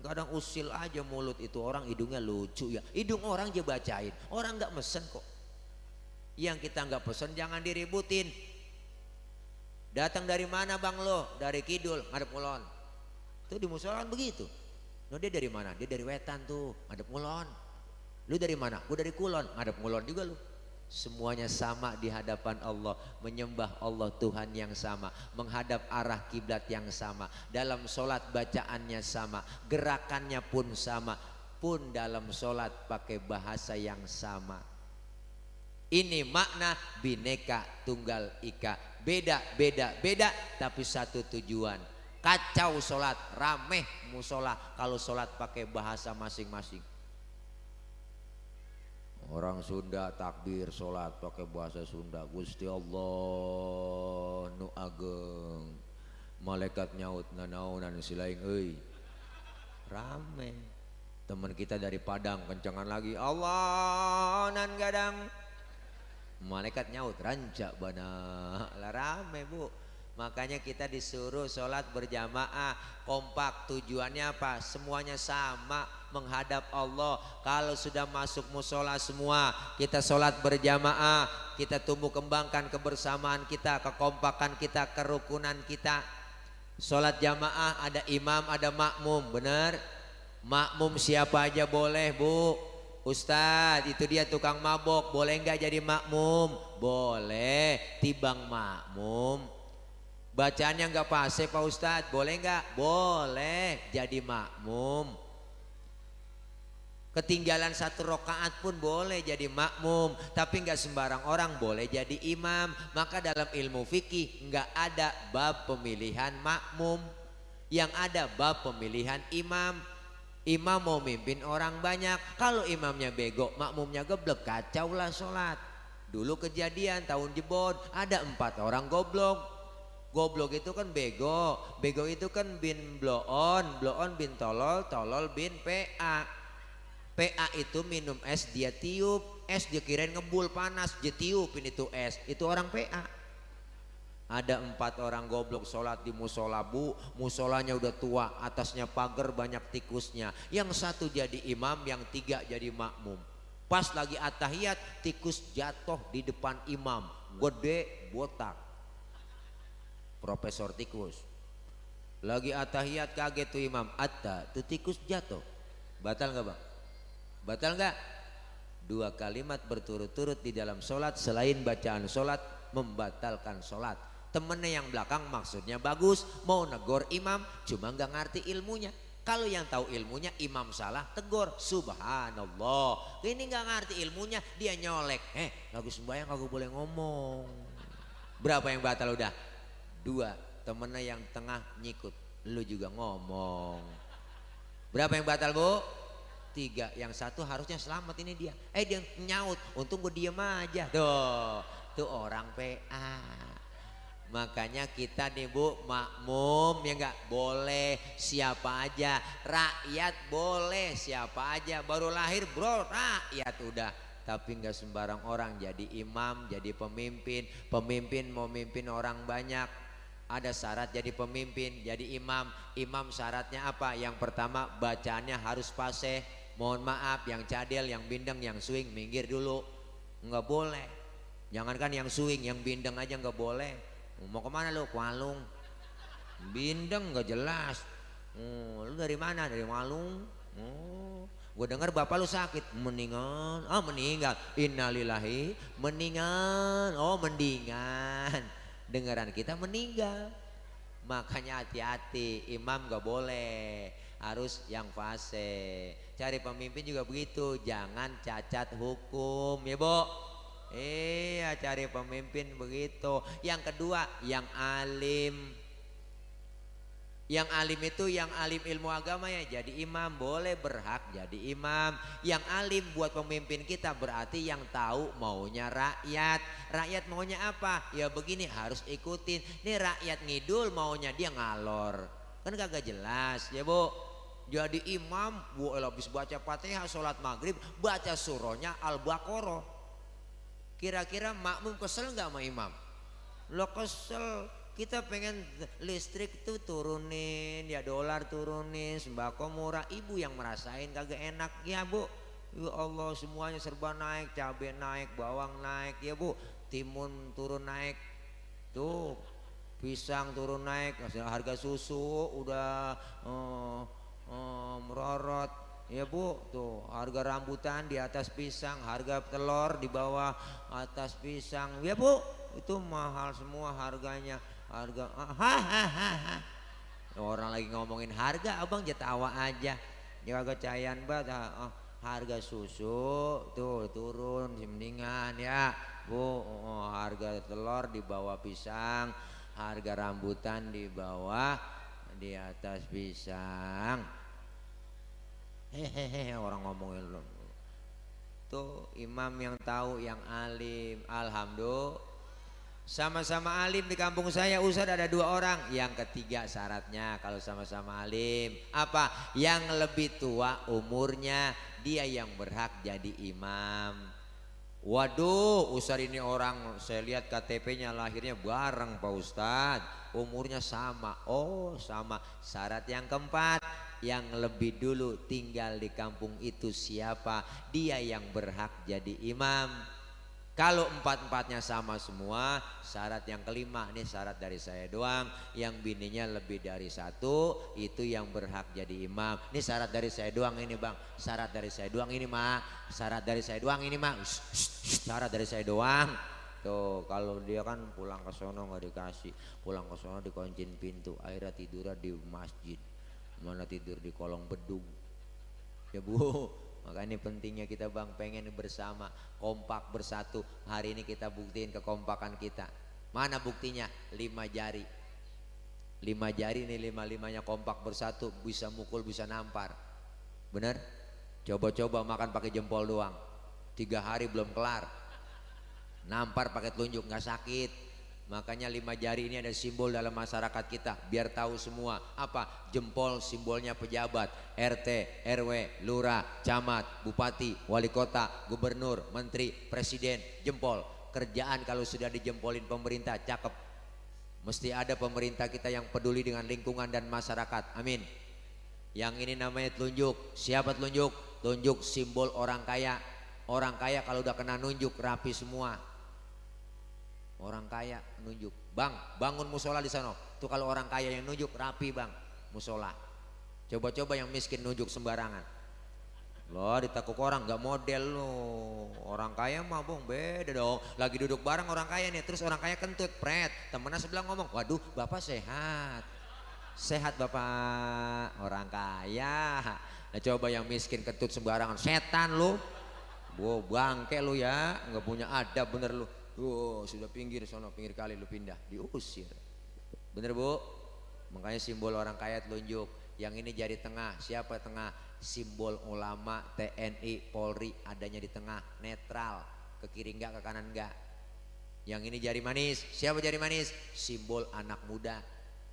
Kadang usil aja mulut itu orang hidungnya lucu ya. Hidung orang aja bacain. Orang nggak mesen kok. Yang kita nggak pesen jangan diributin. Datang dari mana bang lo? Dari kidul, ngadep mulon. Itu di musola begitu. No dia dari mana? Dia dari wetan tuh, ngadep ngulon. Lu dari mana? Gue dari kulon, ngadep ngulon juga lu. Semuanya sama di hadapan Allah, menyembah Allah Tuhan yang sama, menghadap arah kiblat yang sama, dalam solat bacaannya sama, gerakannya pun sama, pun dalam solat pakai bahasa yang sama. Ini makna bineka tunggal ika, beda beda beda, tapi satu tujuan kacau sholat rameh musola kalau sholat pakai bahasa masing-masing. Orang Sunda takbir sholat pakai bahasa Sunda Gusti Allah nu ageng. Malaikat nyaut nanaunan silaing euy. Rame teman kita dari Padang kencangan lagi Allah nan gadang. Malaikat nyaut rancak bana. Lah rame bu Makanya kita disuruh sholat berjamaah kompak tujuannya apa? Semuanya sama menghadap Allah. Kalau sudah masuk musola semua kita sholat berjamaah, kita tumbuh kembangkan kebersamaan kita, kekompakan kita, kerukunan kita. Sholat jamaah ada imam, ada makmum, benar? Makmum siapa aja boleh bu. Ustadz itu dia tukang mabok, boleh nggak jadi makmum? Boleh, tibang makmum Bacaannya nggak fase Pak Ustadz, boleh nggak? Boleh, jadi makmum. Ketinggalan satu rokaat pun boleh jadi makmum, tapi nggak sembarang orang boleh jadi imam. Maka dalam ilmu fikih nggak ada bab pemilihan makmum, yang ada bab pemilihan imam. Imam mau mimpin orang banyak, kalau imamnya bego, makmumnya geblek, kacau lah sholat. Dulu kejadian tahun jebon ada empat orang goblok. Goblok itu kan bego, bego itu kan bin bloon, bloon bin tolol, tolol bin PA. PA itu minum es dia tiup, es dia kirain ngebul panas, dia tiupin itu es, itu orang PA. Ada empat orang goblok sholat di musola bu, musolanya udah tua, atasnya pagar banyak tikusnya. Yang satu jadi imam, yang tiga jadi makmum. Pas lagi atahiyat tikus jatuh di depan imam. Gede botak. Profesor tikus. Lagi atahiyat kaget tuh imam. Atta tuh tikus jatuh. Batal nggak bang? Batal nggak? Dua kalimat berturut-turut di dalam sholat selain bacaan sholat membatalkan sholat. Temennya yang belakang maksudnya bagus mau negor imam cuma nggak ngerti ilmunya kalau yang tahu ilmunya imam salah tegur subhanallah. Ini nggak ngerti ilmunya dia nyolek. Eh lagu sembahyang kagak boleh ngomong. Berapa yang batal udah? Dua. Temennya yang tengah nyikut. Lu juga ngomong. Berapa yang batal bu? Tiga. Yang satu harusnya selamat ini dia. Eh dia nyaut. Untung gue diem aja. Tuh. Tuh orang PA. Makanya kita nih bu makmum ya nggak boleh siapa aja rakyat boleh siapa aja baru lahir bro rakyat udah tapi nggak sembarang orang jadi imam jadi pemimpin pemimpin mau mimpin orang banyak ada syarat jadi pemimpin jadi imam. Imam syaratnya apa? Yang pertama bacaannya harus fase mohon maaf yang cadel yang bindeng yang swing minggir dulu. Nggak boleh. Jangankan yang swing yang bindeng aja nggak boleh. Mau ke mana lu? Kualung bindeng gak jelas. Oh, lu dari mana? Dari Walung. Oh, gue dengar bapak lu sakit. Meninggal oh meninggal innalillahi meninggal oh mendingan dengaran kita meninggal. Makanya hati-hati imam gak boleh. Harus yang fase. Cari pemimpin juga begitu. Jangan cacat hukum ya bu Iya cari pemimpin begitu. Yang kedua yang alim. Yang alim itu yang alim ilmu agama ya jadi imam boleh berhak jadi imam. Yang alim buat pemimpin kita berarti yang tahu maunya rakyat. Rakyat maunya apa? Ya begini harus ikutin. Ini rakyat ngidul maunya dia ngalor. Kan kagak jelas ya bu. Jadi imam, bu habis baca fatihah sholat maghrib baca surohnya al-baqarah Kira-kira makmum kesel nggak sama imam? Lo kesel. Kita pengen listrik tuh turunin, ya dolar turunin, sembako murah. Ibu yang merasain kagak enak ya bu. Ya Allah semuanya serba naik, cabai naik, bawang naik ya bu. Timun turun naik. Tuh pisang turun naik, harga susu udah uh, uh, merorot Ya bu, tuh harga rambutan di atas pisang, harga telur di bawah atas pisang. Ya bu, itu mahal semua harganya. Harga, hahaha. Orang lagi ngomongin harga, abang jatawa aja. Jaga cayan banget. Oh, harga susu tuh turun mendingan ya bu. Oh, harga telur di bawah pisang, harga rambutan di bawah di atas pisang hehehe orang ngomongin tuh imam yang tahu yang alim alhamdulillah sama-sama alim di kampung saya Ustadz ada dua orang. Yang ketiga syaratnya kalau sama-sama alim. Apa? Yang lebih tua umurnya dia yang berhak jadi imam. Waduh Ustadz ini orang saya lihat KTP-nya lahirnya bareng Pak Ustadz. Umurnya sama. Oh sama. Syarat yang keempat yang lebih dulu tinggal di kampung itu siapa? Dia yang berhak jadi imam kalau empat-empatnya sama semua syarat yang kelima ini syarat dari saya doang. Yang bininya lebih dari satu itu yang berhak jadi imam. Ini syarat dari saya doang ini bang. Syarat dari saya doang ini mak syarat dari saya doang ini mak syarat dari saya doang. Tuh kalau dia kan pulang ke sono nggak dikasih, pulang ke sono dikuncin pintu, akhirnya tidurnya di masjid. Mana tidur di kolong bedung. Ya bu maka ini pentingnya kita bang pengen bersama kompak bersatu. Hari ini kita buktiin kekompakan kita. Mana buktinya? Lima jari. Lima jari ini lima limanya kompak bersatu bisa mukul bisa nampar. Bener coba-coba makan pakai jempol doang. Tiga hari belum kelar. Nampar pakai telunjuk nggak sakit makanya lima jari ini ada simbol dalam masyarakat kita. Biar tahu semua. Apa? Jempol simbolnya pejabat. RT RW lurah camat bupati wali kota gubernur menteri presiden jempol. Kerjaan kalau sudah dijempolin pemerintah cakep. Mesti ada pemerintah kita yang peduli dengan lingkungan dan masyarakat. Amin. Yang ini namanya telunjuk. Siapa telunjuk? Tunjuk simbol orang kaya. Orang kaya kalau udah kena nunjuk rapi semua Orang kaya nunjuk, bang bangun musola di sana. Tuh kalau orang kaya yang nunjuk rapi bang, musola. Coba-coba yang miskin nunjuk sembarangan. Loh ditakuk orang nggak model lo. Orang kaya mah bong beda dong. Lagi duduk bareng orang kaya nih, terus orang kaya kentut, pret. Temennya sebelah ngomong, waduh bapak sehat. Sehat bapak, orang kaya. Nah coba yang miskin kentut sembarangan, setan lo. Wow bangke lu ya, nggak punya adab bener lu. Oh, sudah pinggir sono, pinggir kali lu pindah, diusir. Bener bu? Makanya simbol orang kaya telunjuk. Yang ini jari tengah, siapa tengah? Simbol ulama, TNI, Polri adanya di tengah, netral. Ke kiri enggak, ke kanan enggak. Yang ini jari manis, siapa jari manis? Simbol anak muda.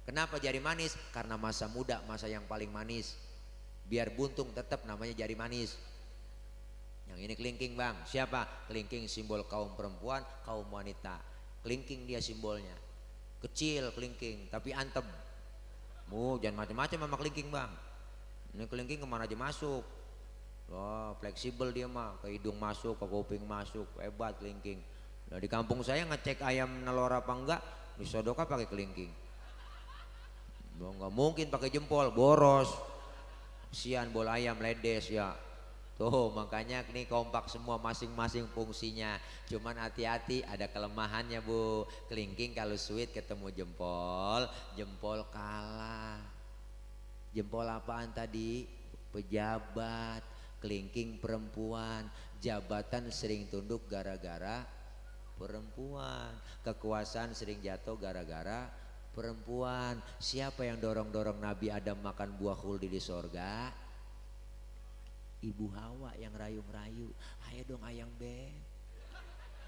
Kenapa jari manis? Karena masa muda, masa yang paling manis. Biar buntung tetap namanya jari manis. Yang ini kelingking bang, siapa? Kelingking simbol kaum perempuan, kaum wanita. Kelingking dia simbolnya. Kecil kelingking, tapi antem. Mu, jangan macam-macam sama kelingking bang. Ini kelingking ke mana aja masuk. Wah, fleksibel dia mah, ke hidung masuk, ke kuping masuk, hebat kelingking. Nah di kampung saya ngecek ayam nelor apa enggak, disodoka pakai kelingking. Enggak mungkin pakai jempol, boros. Sian bola ayam ledes ya. Tuh makanya ini kompak semua masing-masing fungsinya. Cuman hati-hati ada kelemahannya bu. Kelingking kalau sweet ketemu jempol, jempol kalah. Jempol apaan tadi? Pejabat, kelingking perempuan. Jabatan sering tunduk gara-gara perempuan. Kekuasaan sering jatuh gara-gara perempuan. Siapa yang dorong-dorong Nabi Adam makan buah huldi di sorga? Ibu Hawa yang rayu-rayu. Ayo dong ayang beb.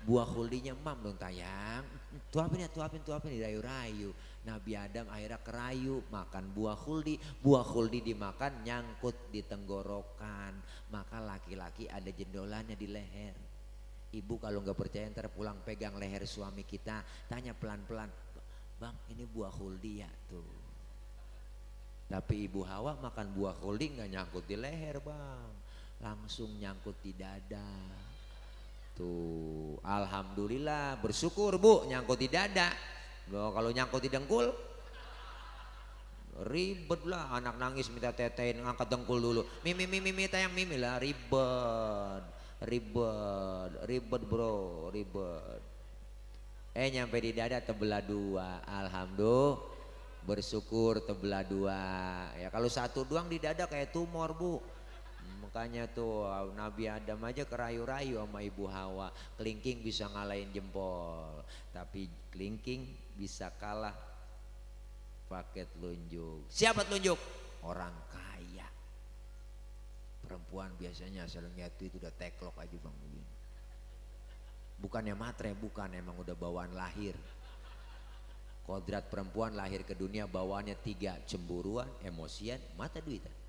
Buah huldinya mam dong tayang. Tuapin ya tuapin tuapin dirayu-rayu. Nabi Adam akhirnya kerayu makan buah huldi. Buah huldi dimakan nyangkut di tenggorokan. Maka laki-laki ada jendolannya di leher. Ibu kalau nggak percaya ntar pulang pegang leher suami kita. Tanya pelan-pelan. Bang ini buah huldi ya tuh. Tapi ibu Hawa makan buah huldi nggak nyangkut di leher bang langsung nyangkut di dada. Tuh, alhamdulillah bersyukur Bu nyangkut di dada. Loh, kalau nyangkut di dengkul ribet lah anak nangis minta tetein ngangkat dengkul dulu. Mimi mimi mimi tayang mimi lah ribet. Ribet, ribet bro, ribet. Eh nyampe di dada tebelah dua, alhamdulillah bersyukur tebelah dua. Ya kalau satu doang di dada kayak tumor bu. Makanya tuh Nabi Adam aja kerayu-rayu sama Ibu Hawa. Kelingking bisa ngalahin jempol. Tapi kelingking bisa kalah pakai telunjuk. Siapa telunjuk? Orang kaya. Perempuan biasanya asal lihat itu udah teklok aja bang. Bukannya matre, bukan emang udah bawaan lahir. Kodrat perempuan lahir ke dunia bawaannya tiga cemburuan, emosian, mata duitan.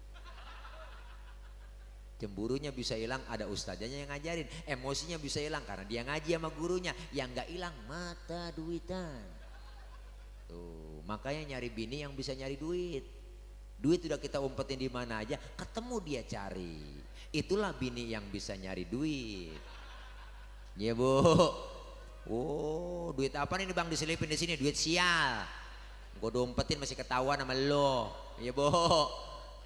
Cemburunya bisa hilang ada ustazanya yang ngajarin. Emosinya bisa hilang karena dia ngaji sama gurunya. Yang nggak hilang mata duitan. Tuh, makanya nyari bini yang bisa nyari duit. Duit udah kita umpetin di mana aja, ketemu dia cari. Itulah bini yang bisa nyari duit. Ya bu. Oh, duit apa nih bang diselipin di sini? Duit sial. Gue umpetin masih ketahuan sama lo. Ya bu.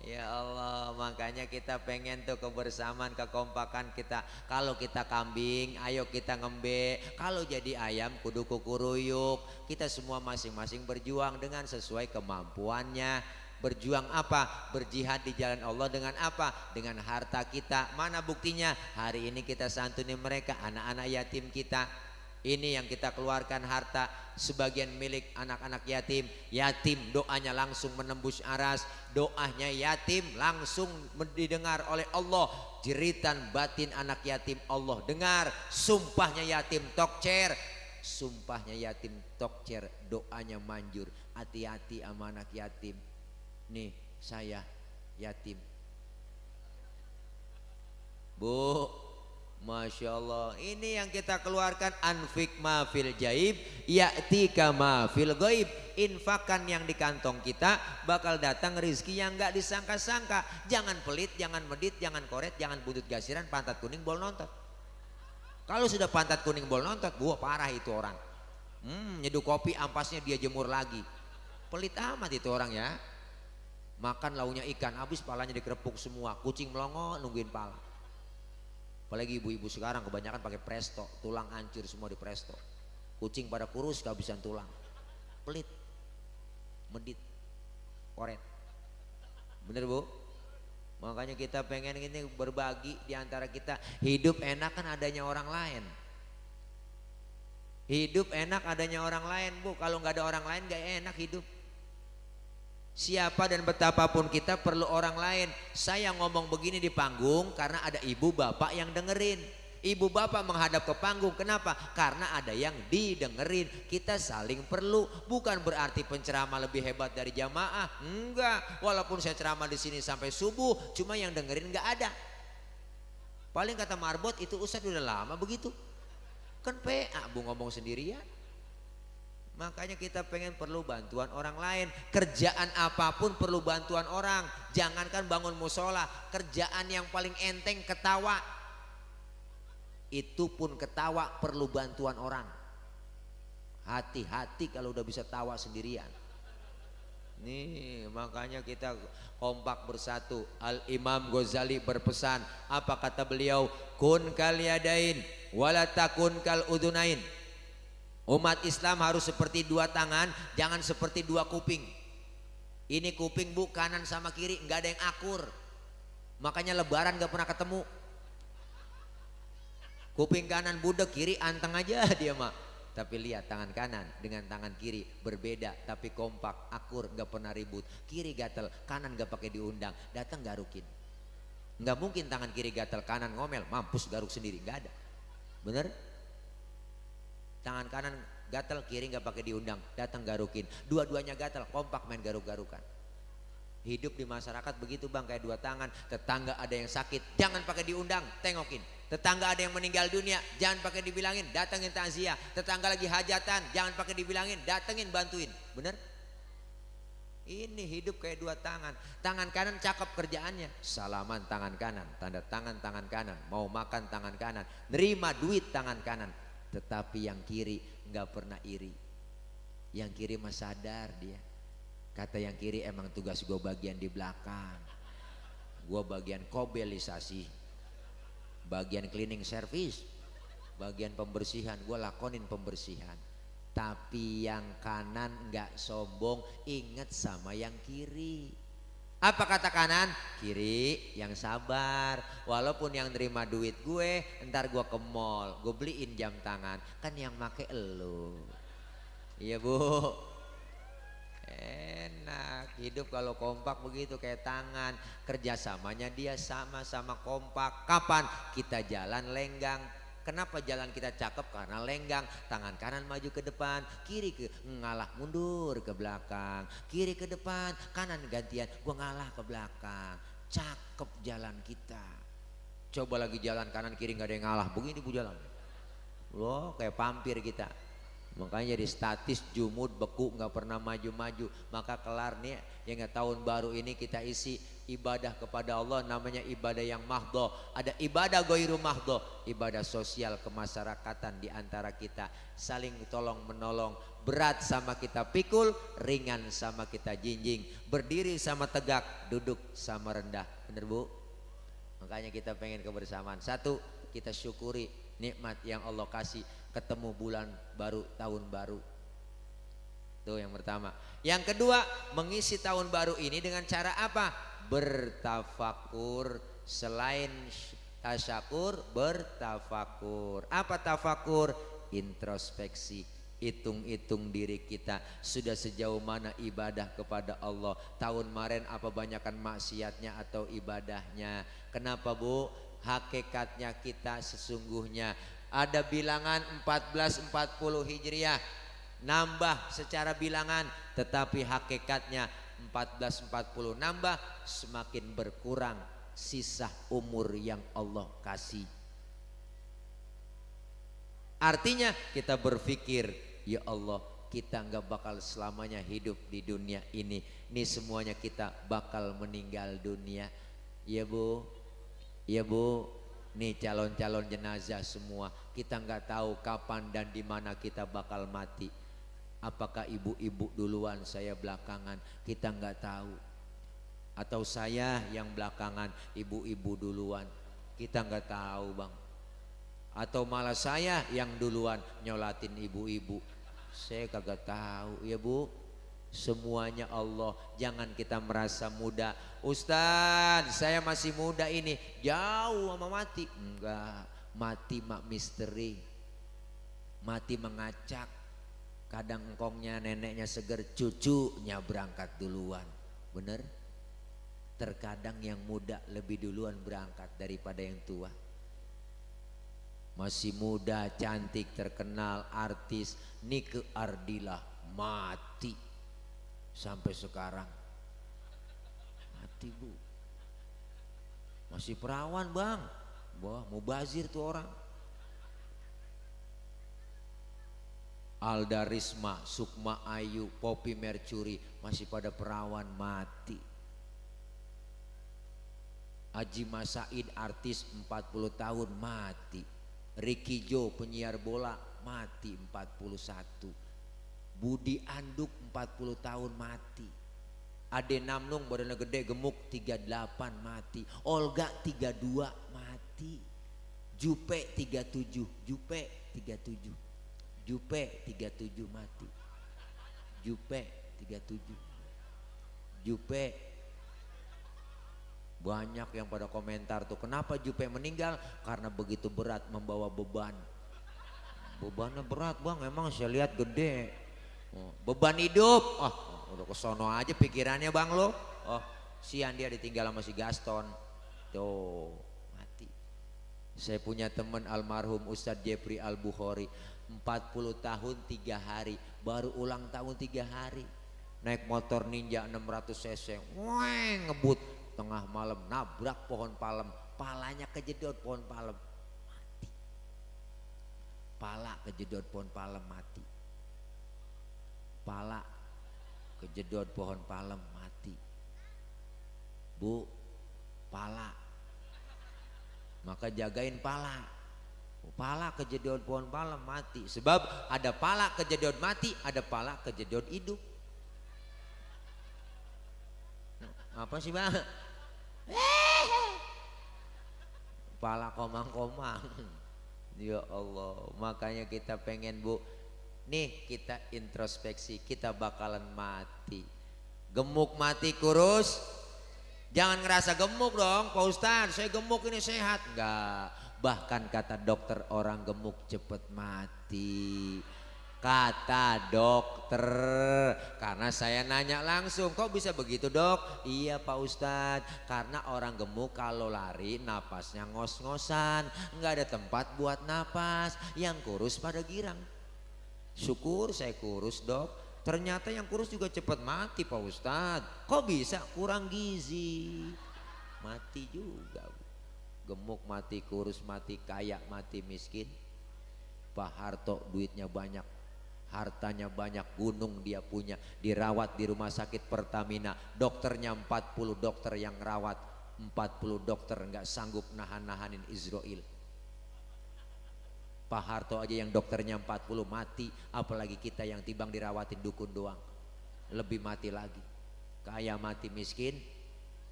Ya Allah, makanya kita pengen tuh kebersamaan, kekompakan kita. Kalau kita kambing, ayo kita ngembe. Kalau jadi ayam, kudu kukuruyuk. Kita semua masing-masing berjuang dengan sesuai kemampuannya. Berjuang apa? Berjihad di jalan Allah dengan apa? Dengan harta kita. Mana buktinya? Hari ini kita santuni mereka, anak-anak yatim kita. Ini yang kita keluarkan harta sebagian milik anak-anak yatim. Yatim doanya langsung menembus aras. Doanya yatim langsung didengar oleh Allah. Jeritan batin anak yatim Allah dengar. Sumpahnya yatim tokcer. Sumpahnya yatim tokcer. Doanya manjur. Hati-hati sama anak yatim. Nih saya yatim. Bu, Masya Allah ini yang kita keluarkan anfik ma fil jaib ya'tika ma fil goib infakan yang di kantong kita bakal datang rizki yang nggak disangka-sangka. Jangan pelit jangan medit jangan koret jangan butut gasiran pantat kuning bol nontot. Kalau sudah pantat kuning bol nontot buah parah itu orang. Hmm, nyeduh kopi ampasnya dia jemur lagi. Pelit amat itu orang ya. Makan launya ikan habis palanya dikerepuk semua. Kucing melongo nungguin pala Apalagi ibu-ibu sekarang kebanyakan pakai presto, tulang hancur semua di presto. Kucing pada kurus kehabisan tulang. Pelit. Medit. Koret. Bener Bu? Makanya kita pengen ini berbagi di antara kita. Hidup enak kan adanya orang lain. Hidup enak adanya orang lain Bu. Kalau nggak ada orang lain gak enak hidup. Siapa dan betapapun kita perlu orang lain. Saya ngomong begini di panggung karena ada ibu bapak yang dengerin. Ibu bapak menghadap ke panggung. Kenapa? Karena ada yang didengerin. Kita saling perlu. Bukan berarti penceramah lebih hebat dari jamaah. Enggak. Walaupun saya ceramah di sini sampai subuh, cuma yang dengerin enggak ada. Paling kata Marbot itu Ustadz udah lama begitu. Kan PA bu ngomong sendirian. Makanya kita pengen perlu bantuan orang lain. Kerjaan apa pun perlu bantuan orang. Jangankan bangun musola, kerjaan yang paling enteng ketawa. Itu pun ketawa perlu bantuan orang. Hati-hati kalau udah bisa tawa sendirian. Nih makanya kita kompak bersatu. Al Imam Ghazali berpesan, apa kata beliau? Kun kaliadain walatakun kal udunain Umat Islam harus seperti dua tangan, jangan seperti dua kuping. Ini kuping bu kanan sama kiri nggak ada yang akur. Makanya lebaran nggak pernah ketemu. Kuping kanan budek kiri anteng aja [LAUGHS] dia mah. Tapi lihat tangan kanan dengan tangan kiri berbeda tapi kompak, akur, nggak pernah ribut. Kiri gatel, kanan nggak pakai diundang, datang garukin. Nggak mungkin tangan kiri gatel, kanan ngomel, mampus garuk sendiri, nggak ada. Bener? Tangan kanan gatal kiri nggak pakai diundang. Datang garukin. Dua-duanya gatal kompak main garuk-garukan. Hidup di masyarakat begitu bang kayak dua tangan. Tetangga ada yang sakit jangan pakai diundang tengokin. Tetangga ada yang meninggal dunia jangan pakai dibilangin datangin takziah tetangga lagi hajatan jangan pakai dibilangin datengin bantuin. Bener? Ini hidup kayak dua tangan. Tangan kanan cakep kerjaannya. Salaman tangan kanan tanda tangan tangan kanan mau makan tangan kanan nerima duit tangan kanan tetapi yang kiri nggak pernah iri. Yang kiri mah sadar dia. Kata yang kiri emang tugas gue bagian di belakang. Gue bagian kobelisasi. Bagian cleaning service. Bagian pembersihan. Gue lakonin pembersihan. Tapi yang kanan nggak sombong inget sama yang kiri apa kata kanan? Kiri yang sabar. Walaupun yang terima duit gue, ntar gue ke mall, gue beliin jam tangan. Kan yang make elu. Iya bu. Enak hidup kalau kompak begitu kayak tangan. Kerjasamanya dia sama-sama kompak. Kapan kita jalan lenggang Kenapa jalan kita cakep? Karena lenggang, tangan kanan maju ke depan, kiri ke ngalah mundur ke belakang, kiri ke depan, kanan gantian, gua ngalah ke belakang. Cakep jalan kita. Coba lagi jalan kanan kiri nggak ada yang ngalah, begini bu jalan. Loh kayak pampir kita. Makanya jadi statis, jumud, beku, nggak pernah maju-maju. Maka kelar nih, yang tahun baru ini kita isi ibadah kepada Allah namanya ibadah yang mahdoh. Ada ibadah goiru mahdoh, ibadah sosial kemasyarakatan di antara kita. Saling tolong menolong, berat sama kita pikul, ringan sama kita jinjing. Berdiri sama tegak, duduk sama rendah. Bener bu? Makanya kita pengen kebersamaan. Satu, kita syukuri nikmat yang Allah kasih ketemu bulan baru tahun baru Tuh yang pertama. Yang kedua, mengisi tahun baru ini dengan cara apa? Bertafakur selain tasyakur, bertafakur. Apa tafakur? introspeksi hitung-hitung diri kita sudah sejauh mana ibadah kepada Allah tahun kemarin apa banyakkan maksiatnya atau ibadahnya kenapa Bu hakikatnya kita sesungguhnya ada bilangan 1440 Hijriah. Nambah secara bilangan tetapi hakikatnya 1440 nambah semakin berkurang sisa umur yang Allah kasih. Artinya kita berpikir ya Allah kita nggak bakal selamanya hidup di dunia ini. Ini semuanya kita bakal meninggal dunia. Ya bu. Ya bu. Nih calon-calon jenazah semua kita nggak tahu kapan dan di mana kita bakal mati. Apakah ibu-ibu duluan saya belakangan kita nggak tahu. Atau saya yang belakangan ibu-ibu duluan kita nggak tahu bang. Atau malah saya yang duluan nyolatin ibu-ibu. Saya kagak tahu ya bu. Semuanya Allah. Jangan kita merasa muda. Ustaz saya masih muda ini. Jauh sama mati. Enggak mati mak misteri mati mengacak kadang engkongnya neneknya seger cucunya berangkat duluan bener terkadang yang muda lebih duluan berangkat daripada yang tua masih muda, cantik, terkenal, artis, Nike Ardila mati sampai sekarang. Mati bu. Masih perawan bang. Wah mau bazir tuh orang. Alda Risma, Sukma Ayu, Poppy Mercury masih pada perawan mati. Haji Masaid artis 40 tahun mati. Ricky Joe penyiar bola mati 41 Budi Anduk 40 tahun mati Ade Namnung badannya gede gemuk 38 mati Olga 32 mati Jupe 37 Jupe 37 Jupe 37 mati Jupe 37 Jupe banyak yang pada komentar tuh, kenapa Jupe meninggal? Karena begitu berat membawa beban. Bebannya berat bang, emang saya lihat gede. Oh, beban hidup, oh udah kesono aja pikirannya bang lo. Oh sian dia ditinggal sama si Gaston. Tuh. Saya punya teman almarhum Ustadz Jeffrey Al Bukhari. 40 tahun tiga hari, baru ulang tahun tiga hari. Naik motor ninja 600 cc, weng ngebut. Tengah malam nabrak pohon palem. Palanya kejedot pohon palem. Mati. Pala kejedot pohon palem mati. Pala kejedot pohon palem mati. Bu pala maka jagain pala. Pala kejedot pohon palem mati. Sebab ada pala kejedot mati ada pala kejedot hidup. Apa sih bang? Pala komang-komang. Ya Allah, makanya kita pengen bu, nih kita introspeksi, kita bakalan mati. Gemuk mati kurus, jangan ngerasa gemuk dong, Pak Ustadz. Saya gemuk ini sehat, enggak. Bahkan kata dokter orang gemuk cepet mati. Kata dokter. Karena saya nanya langsung kok bisa begitu dok? Iya pak ustadz. Karena orang gemuk kalau lari napasnya ngos-ngosan. Nggak ada tempat buat napas. Yang kurus pada girang. Syukur saya kurus dok ternyata yang kurus juga cepat mati pak ustadz. Kok bisa? Kurang gizi. Mati juga gemuk mati kurus mati kaya mati miskin. Pak Harto duitnya banyak hartanya banyak gunung dia punya. Dirawat di rumah sakit Pertamina. Dokternya 40 dokter yang rawat. 40 dokter nggak sanggup nahan-nahanin Israel Pak Harto aja yang dokternya 40 mati. Apalagi kita yang tibang dirawatin dukun doang. Lebih mati lagi. Kaya mati miskin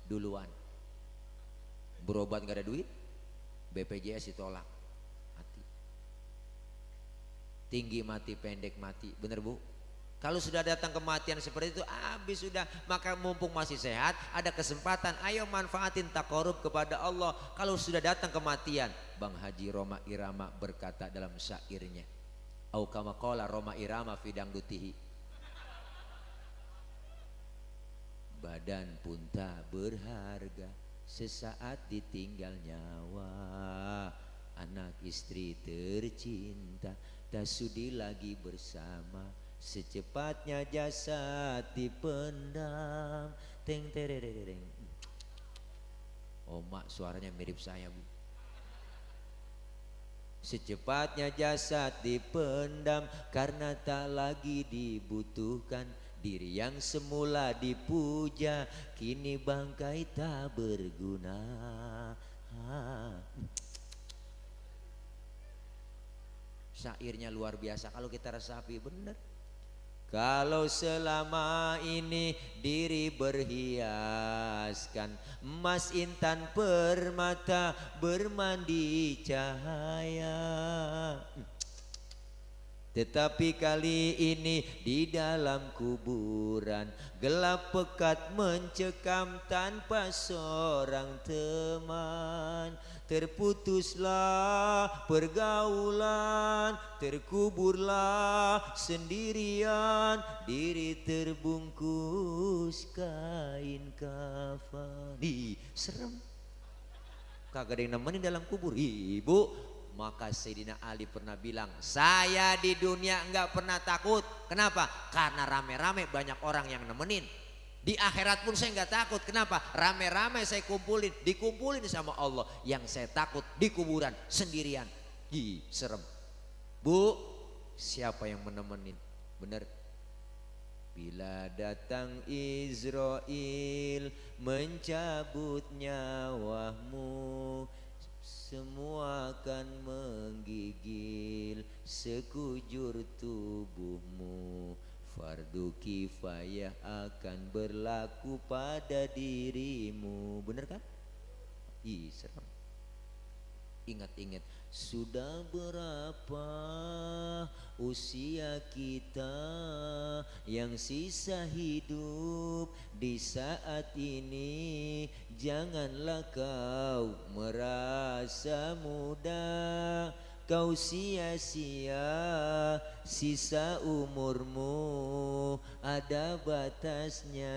duluan. Berobat nggak ada duit BPJS ditolak. Tinggi mati pendek mati. Bener bu kalau sudah datang kematian seperti itu habis sudah. Maka mumpung masih sehat ada kesempatan ayo manfaatin takorub kepada Allah. Kalau sudah datang kematian Bang Haji Roma Irama berkata dalam syairnya au kama Roma Irama fidang dutihi badan pun tak berharga sesaat ditinggal nyawa. Anak istri tercinta tak sudi lagi bersama secepatnya jasad dipendam. Teng terereng Oma suaranya mirip saya bu. Secepatnya jasad dipendam karena tak lagi dibutuhkan. Diri yang semula dipuja kini bangkai tak berguna. Syairnya luar biasa. Kalau kita resapi benar kalau selama ini diri berhiaskan Emas intan permata bermandi cahaya tetapi kali ini di dalam kuburan Gelap pekat mencekam tanpa seorang teman. Terputuslah pergaulan Terkuburlah sendirian. Diri terbungkus kain kafan Ih, serem. Kagak ada yang nemenin dalam kubur. Ibu maka Sayyidina Ali pernah bilang, saya di dunia enggak pernah takut. Kenapa? Karena rame-rame banyak orang yang nemenin. Di akhirat pun saya enggak takut. Kenapa? Rame-rame saya kumpulin, dikumpulin sama Allah. Yang saya takut di kuburan sendirian. Hi, serem. Bu, siapa yang menemenin? Bener. Bila datang Israel mencabut nyawamu semua akan menggigil sekujur tubuhmu. Fardu kifayah akan berlaku pada dirimu. Bener kan? Ih serem. Ingat-ingat sudah berapa usia kita yang sisa hidup di saat ini? Janganlah kau merasa muda Kau sia-sia sisa umurmu ada batasnya.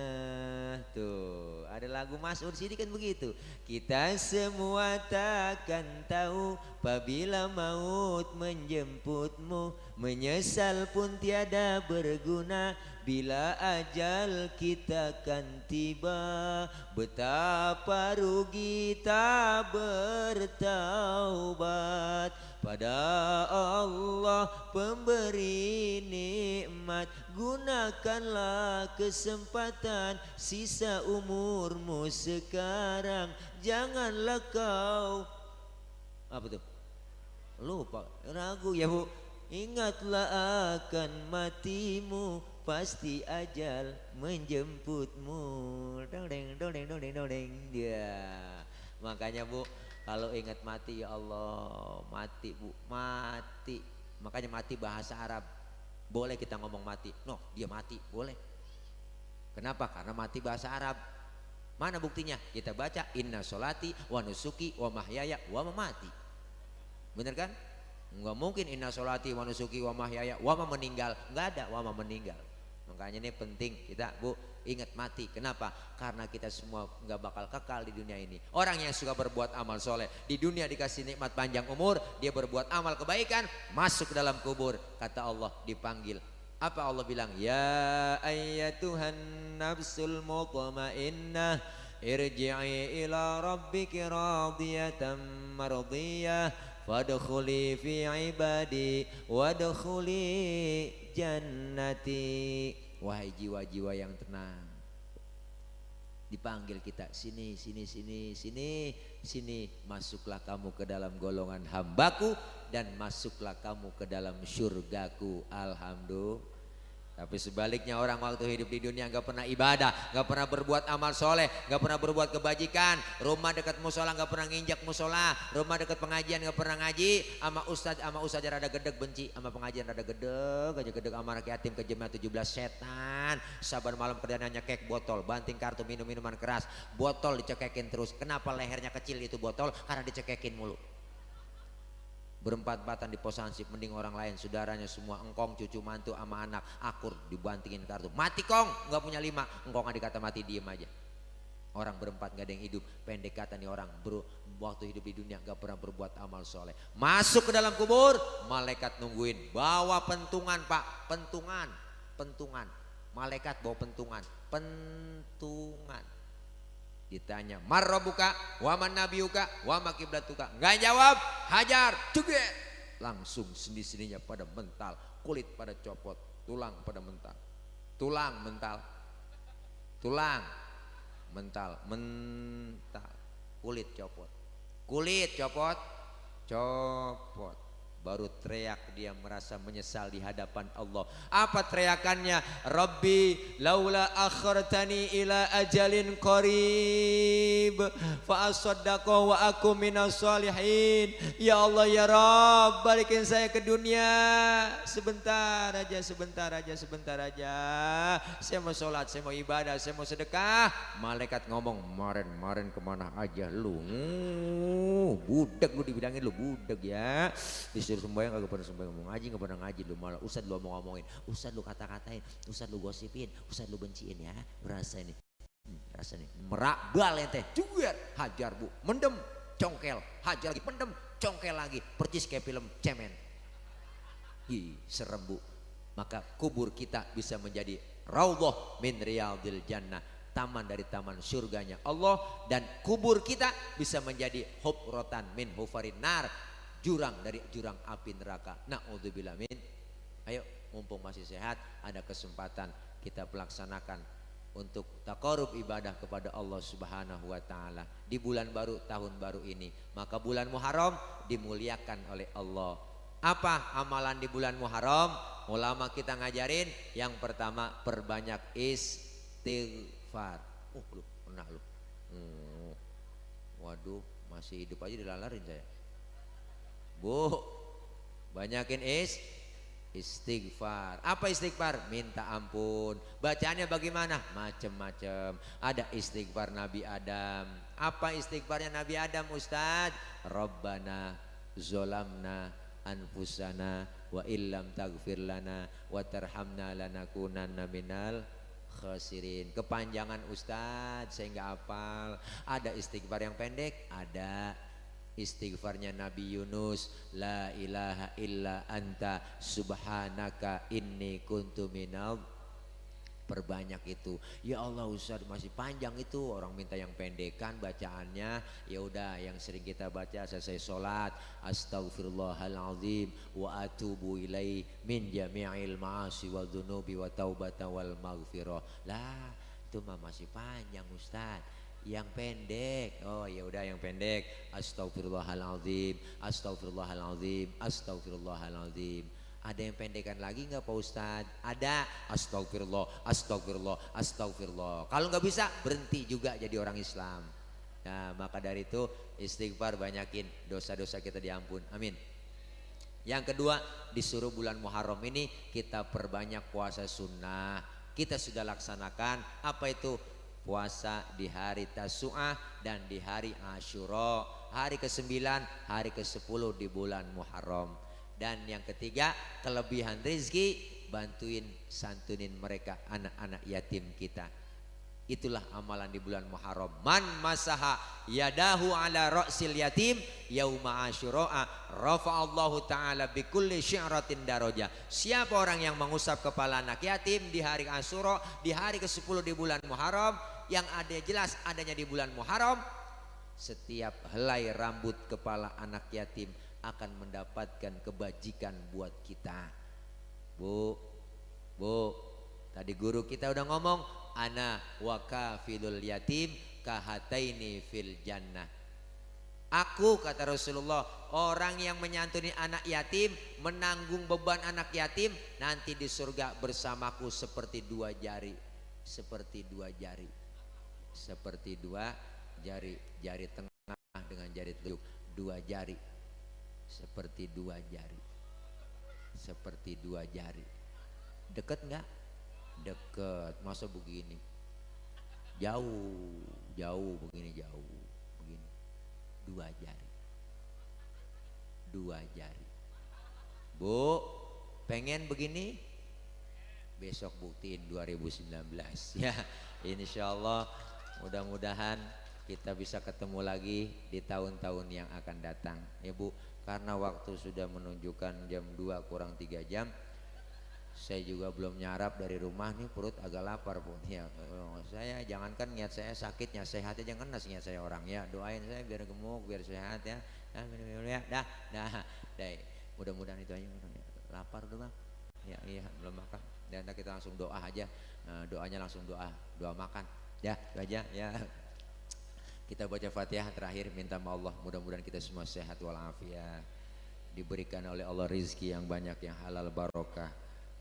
Tuh ada lagu Mas Ursidi kan begitu? Kita semua takkan tahu Apabila maut menjemputmu Menyesal pun tiada berguna. Bila ajal kita akan tiba Betapa rugi tak bertaubat pada Allah pemberi nikmat. Gunakanlah kesempatan sisa umurmu sekarang. Janganlah kau Apa tuh? Lupa, ragu ya bu. Ingatlah akan matimu. Pasti ajal menjemputmu. Dodeng, dodeng, dodeng, dodeng Ya Makanya bu kalau ingat mati ya Allah, mati bu, mati. Makanya mati bahasa Arab. Boleh kita ngomong mati. No, dia mati, boleh. Kenapa? Karena mati bahasa Arab. Mana buktinya? Kita baca inna solati wa nusuki wa mahyaya wa mamati. Bener kan? Enggak mungkin inna solati wa nusuki wa mahyaya wa meninggal. Enggak ada wa meninggal. Makanya ini penting kita Bu ingat mati. Kenapa? Karena kita semua nggak bakal kekal di dunia ini. Orang yang suka berbuat amal soleh di dunia dikasih nikmat panjang umur, dia berbuat amal kebaikan, masuk ke dalam kubur. Kata Allah dipanggil. Apa Allah bilang? Ya ayyatuhan nafsul mutmainnah irji'i ila rabbiki radiyatan mardiyah fadkhuli fi ibadi wadkhuli jannati Wahai jiwa-jiwa yang tenang. Dipanggil kita sini, sini, sini, sini, sini. Masuklah kamu ke dalam golongan hambaku dan masuklah kamu ke dalam surgaku. Alhamdulillah. Tapi sebaliknya orang waktu hidup di dunia nggak pernah ibadah, nggak pernah berbuat amal soleh, nggak pernah berbuat kebajikan. Rumah dekat musola nggak pernah nginjak musola, rumah dekat pengajian nggak pernah ngaji. Ama ustad, ama ustad rada gedeg benci, ama pengajian rada gedeg, aja gedeg ama yatim ke jemaah 17 setan. Sabar malam kerjanya kek botol, banting kartu minum minuman keras, botol dicekekin terus. Kenapa lehernya kecil itu botol? Karena dicekekin mulu. Berempat-empatan di pos hansip mending orang lain. Saudaranya semua engkong cucu mantu sama anak akur dibantingin kartu. Mati kong! Nggak punya lima. Engkong nggak dikata mati diem aja. Orang berempat nggak ada yang hidup. Pendek kata nih orang bro waktu hidup di dunia nggak pernah berbuat amal soleh. Masuk ke dalam kubur malaikat nungguin. Bawa pentungan pak. Pentungan pentungan. Malaikat bawa pentungan. Pentungan ditanya marrobuka waman nabiuka wama kiblatuka? Nggak jawab hajar juga langsung sendi-sendinya pada mental kulit pada copot tulang pada mental. Tulang mental. Tulang mental mental kulit copot. Kulit copot copot baru teriak dia merasa menyesal di hadapan Allah. Apa teriakannya? Rabbi laula akhartani ila ajalin qarib. Fa asaddaqa wa aku minas salihin. Ya Allah ya Rabb balikin saya ke dunia. Sebentar aja sebentar aja sebentar aja. Saya mau sholat saya mau ibadah saya mau sedekah. Malaikat ngomong kemarin kemarin ke mana aja lu? Budak lu dibilangin lu budak ya. Disuruh sembahyang kagak pernah sembahyang mau ngaji gak pernah ngaji lu malah ustad lu mau ngomongin ustad lu kata-katain ustad lu gosipin ustad lu benciin ya berasa ini. Hmm, rasa nih merak ente. Juga hajar bu. Mendem congkel hajar lagi. Mendem congkel lagi. Percis kayak film cemen. Hi, serem bu. Maka kubur kita bisa menjadi raudhah min riyadil jannah. Taman dari taman surganya Allah dan kubur kita bisa menjadi hufratan min hufarin nar jurang dari jurang api neraka. Nauzubillah min. Ayo mumpung masih sehat ada kesempatan kita pelaksanakan untuk takarub ibadah kepada Allah Subhanahu wa taala di bulan baru tahun baru ini. Maka bulan Muharram dimuliakan oleh Allah. Apa amalan di bulan Muharram? Ulama kita ngajarin yang pertama perbanyak istighfar. Oh, lu pernah lu. Hmm. Waduh, masih hidup aja dilalarin saya. Bu, banyakin is istighfar. Apa istighfar? Minta ampun. Bacaannya bagaimana? Macem-macem. Ada istighfar Nabi Adam. Apa istighfarnya Nabi Adam Ustaz? Rabbana zolamna anfusana wa illam tagfir lana wa tarhamna lanakunanna minal khasirin. Kepanjangan Ustaz saya nggak. Ada istighfar yang pendek? Ada istighfarnya Nabi Yunus la ilaha illa anta subhanaka inni kuntu minal perbanyak itu. Ya Allah Ustaz masih panjang itu. Orang minta yang pendekan bacaannya. Ya udah yang sering kita baca selesai sholat. Astaghfirullahalazim wa atubu ilai min jami'il ma'asi wal dunubi wa taubata wal maghfirah. Lah itu masih panjang Ustaz yang pendek. Oh ya udah yang pendek. Astagfirullahaladzim astagfirullahaladzim astagfirullahaladzim ada yang pendekan lagi nggak Pak Ustadz? Ada. Astagfirullah astagfirullah astagfirullah kalau nggak bisa berhenti juga jadi orang Islam. Nah maka dari itu istighfar banyakin dosa-dosa kita diampun. Amin. Yang kedua disuruh bulan Muharram ini kita perbanyak puasa sunnah. Kita sudah laksanakan apa itu puasa di hari Tasu'ah dan di hari Ashura hari ke-9 hari ke-10 di bulan Muharram dan yang ketiga kelebihan rizki bantuin santunin mereka anak-anak yatim kita Itulah amalan di bulan Muharram. Man masaha yadahu ala ra'sil yatim yauma asyura'a rafa'allahu ta'ala bikulli syi'ratin daraja. Siapa orang yang mengusap kepala anak yatim di hari Asyura, di hari ke-10 di bulan Muharram, yang ada jelas adanya di bulan Muharram setiap helai rambut kepala anak yatim akan mendapatkan kebajikan buat kita. Bu Bu tadi guru kita udah ngomong ana wakafilul yatim kahataini fil jannah. Aku kata Rasulullah orang yang menyantuni anak yatim menanggung beban anak yatim nanti di surga bersamaku seperti dua jari seperti dua jari seperti dua jari jari tengah dengan jari telunjuk dua jari. Seperti dua jari. Seperti dua jari. Deket nggak? Deket. Masa begini? Jauh jauh begini jauh begini. Dua jari. Dua jari. Bu, pengen begini? Besok buktiin 2019 [LAUGHS] ya. Insya Allah mudah-mudahan kita bisa ketemu lagi di tahun-tahun yang akan datang. Ya Bu, karena waktu sudah menunjukkan jam 2 kurang 3 jam. Saya juga belum nyarap dari rumah nih perut agak lapar pun ya saya jangankan niat saya sakitnya sehatnya jangan nasi niat saya orang. Ya doain saya biar gemuk biar sehat ya. Dah ya. Dah dah. Dah mudah-mudahan itu aja. Lapar udah bang. Ya iya belum makan. Dan kita langsung doa aja. Nah, doanya langsung doa doa makan ya itu aja ya. Kita baca fatihah terakhir minta sama Allah. Mudah-mudahan kita semua sehat walafiat. Diberikan oleh Allah rizki yang banyak yang halal barokah.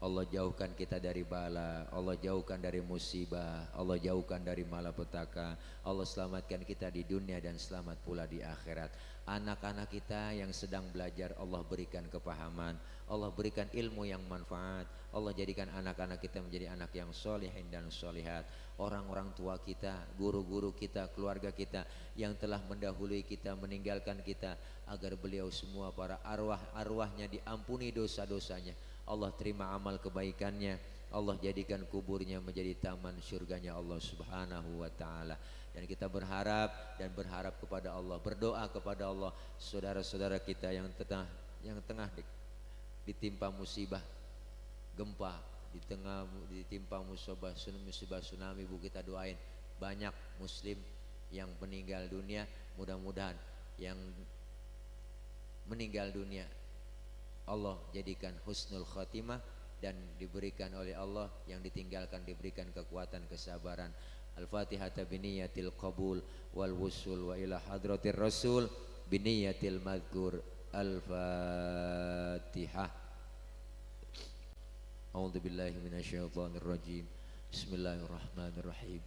Allah jauhkan kita dari bala, Allah jauhkan dari musibah, Allah jauhkan dari malapetaka, Allah selamatkan kita di dunia dan selamat pula di akhirat. Anak-anak kita yang sedang belajar Allah berikan kepahaman, Allah berikan ilmu yang manfaat, Allah jadikan anak-anak kita menjadi anak yang solehin dan solehat. Orang-orang tua kita, guru-guru kita, keluarga kita yang telah mendahului kita, meninggalkan kita agar beliau semua para arwah-arwahnya diampuni dosa-dosanya Allah terima amal kebaikannya Allah jadikan kuburnya menjadi taman surganya Allah subhanahu wa ta'ala dan kita berharap dan berharap kepada Allah berdoa kepada Allah saudara-saudara kita yang tengah yang tengah ditimpa musibah gempa di tengah ditimpa musibah musibah tsunami bu kita doain banyak muslim yang meninggal dunia mudah-mudahan yang meninggal dunia Allah jadikan husnul khatimah dan diberikan oleh Allah yang ditinggalkan diberikan kekuatan kesabaran الفاتحة بنية القبول والوصول وإلى حضرة الرسول بنية المذكور الفاتحة. أعوذ بالله من الشيطان الرجيم. بسم الله الرحمن الرحيم.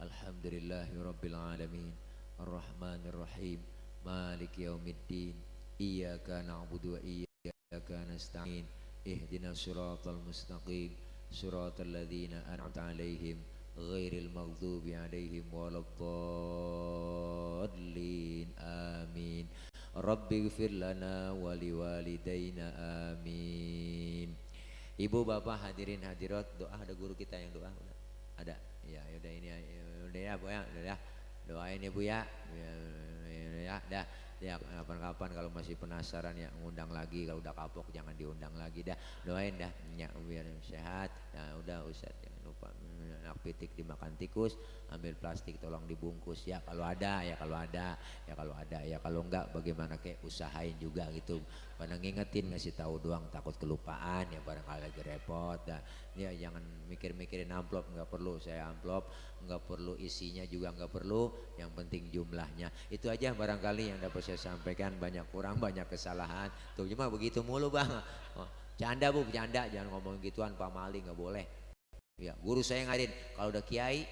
الحمد لله رب العالمين. الرحمن الرحيم. مالك يوم الدين. إياك نعبد وإياك نستعين. اهدنا الصراط المستقيم. صراط الذين أنعمت عليهم. ghairil maghdubi alaihim waladdallin. Amin. Rabbi gfir lana wali amin. Ibu bapak hadirin hadirat doa ada guru kita yang doa ada? Ya, ya udah ini yaudah ya bu ya udah ya. doain ya bu ya. ya. Ya dah. Ya kapan-kapan kalau masih penasaran ya ngundang lagi. Kalau udah kapok jangan diundang lagi dah. Doain dah ya biar sehat. Ya udah ustadz ya anak pitik dimakan tikus ambil plastik tolong dibungkus. Ya kalau ada ya kalau ada ya kalau ada. Ya kalau enggak bagaimana kayak usahain juga gitu. Pada ngingetin ngasih tahu doang takut kelupaan ya barangkali lagi repot. Dah ya jangan mikir-mikirin amplop nggak perlu. Saya amplop nggak perlu isinya juga nggak perlu. Yang penting jumlahnya. Itu aja barangkali yang dapat saya sampaikan. Banyak kurang banyak kesalahan. Tuh cuma begitu mulu bang. Oh, canda bu canda. Jangan ngomong gituan pak mali nggak boleh ya guru saya ngajarin kalau udah kiai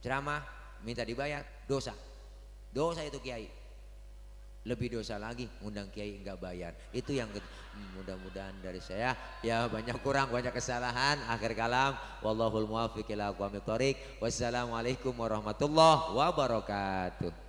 ceramah minta dibayar dosa. Dosa itu kiai. Lebih dosa lagi undang kiai nggak bayar. Itu yang hmm, mudah-mudahan dari saya. Ya banyak kurang banyak kesalahan. Akhir kalam wallahul muwaffiq ila wassalamualaikum warahmatullahi wabarakatuh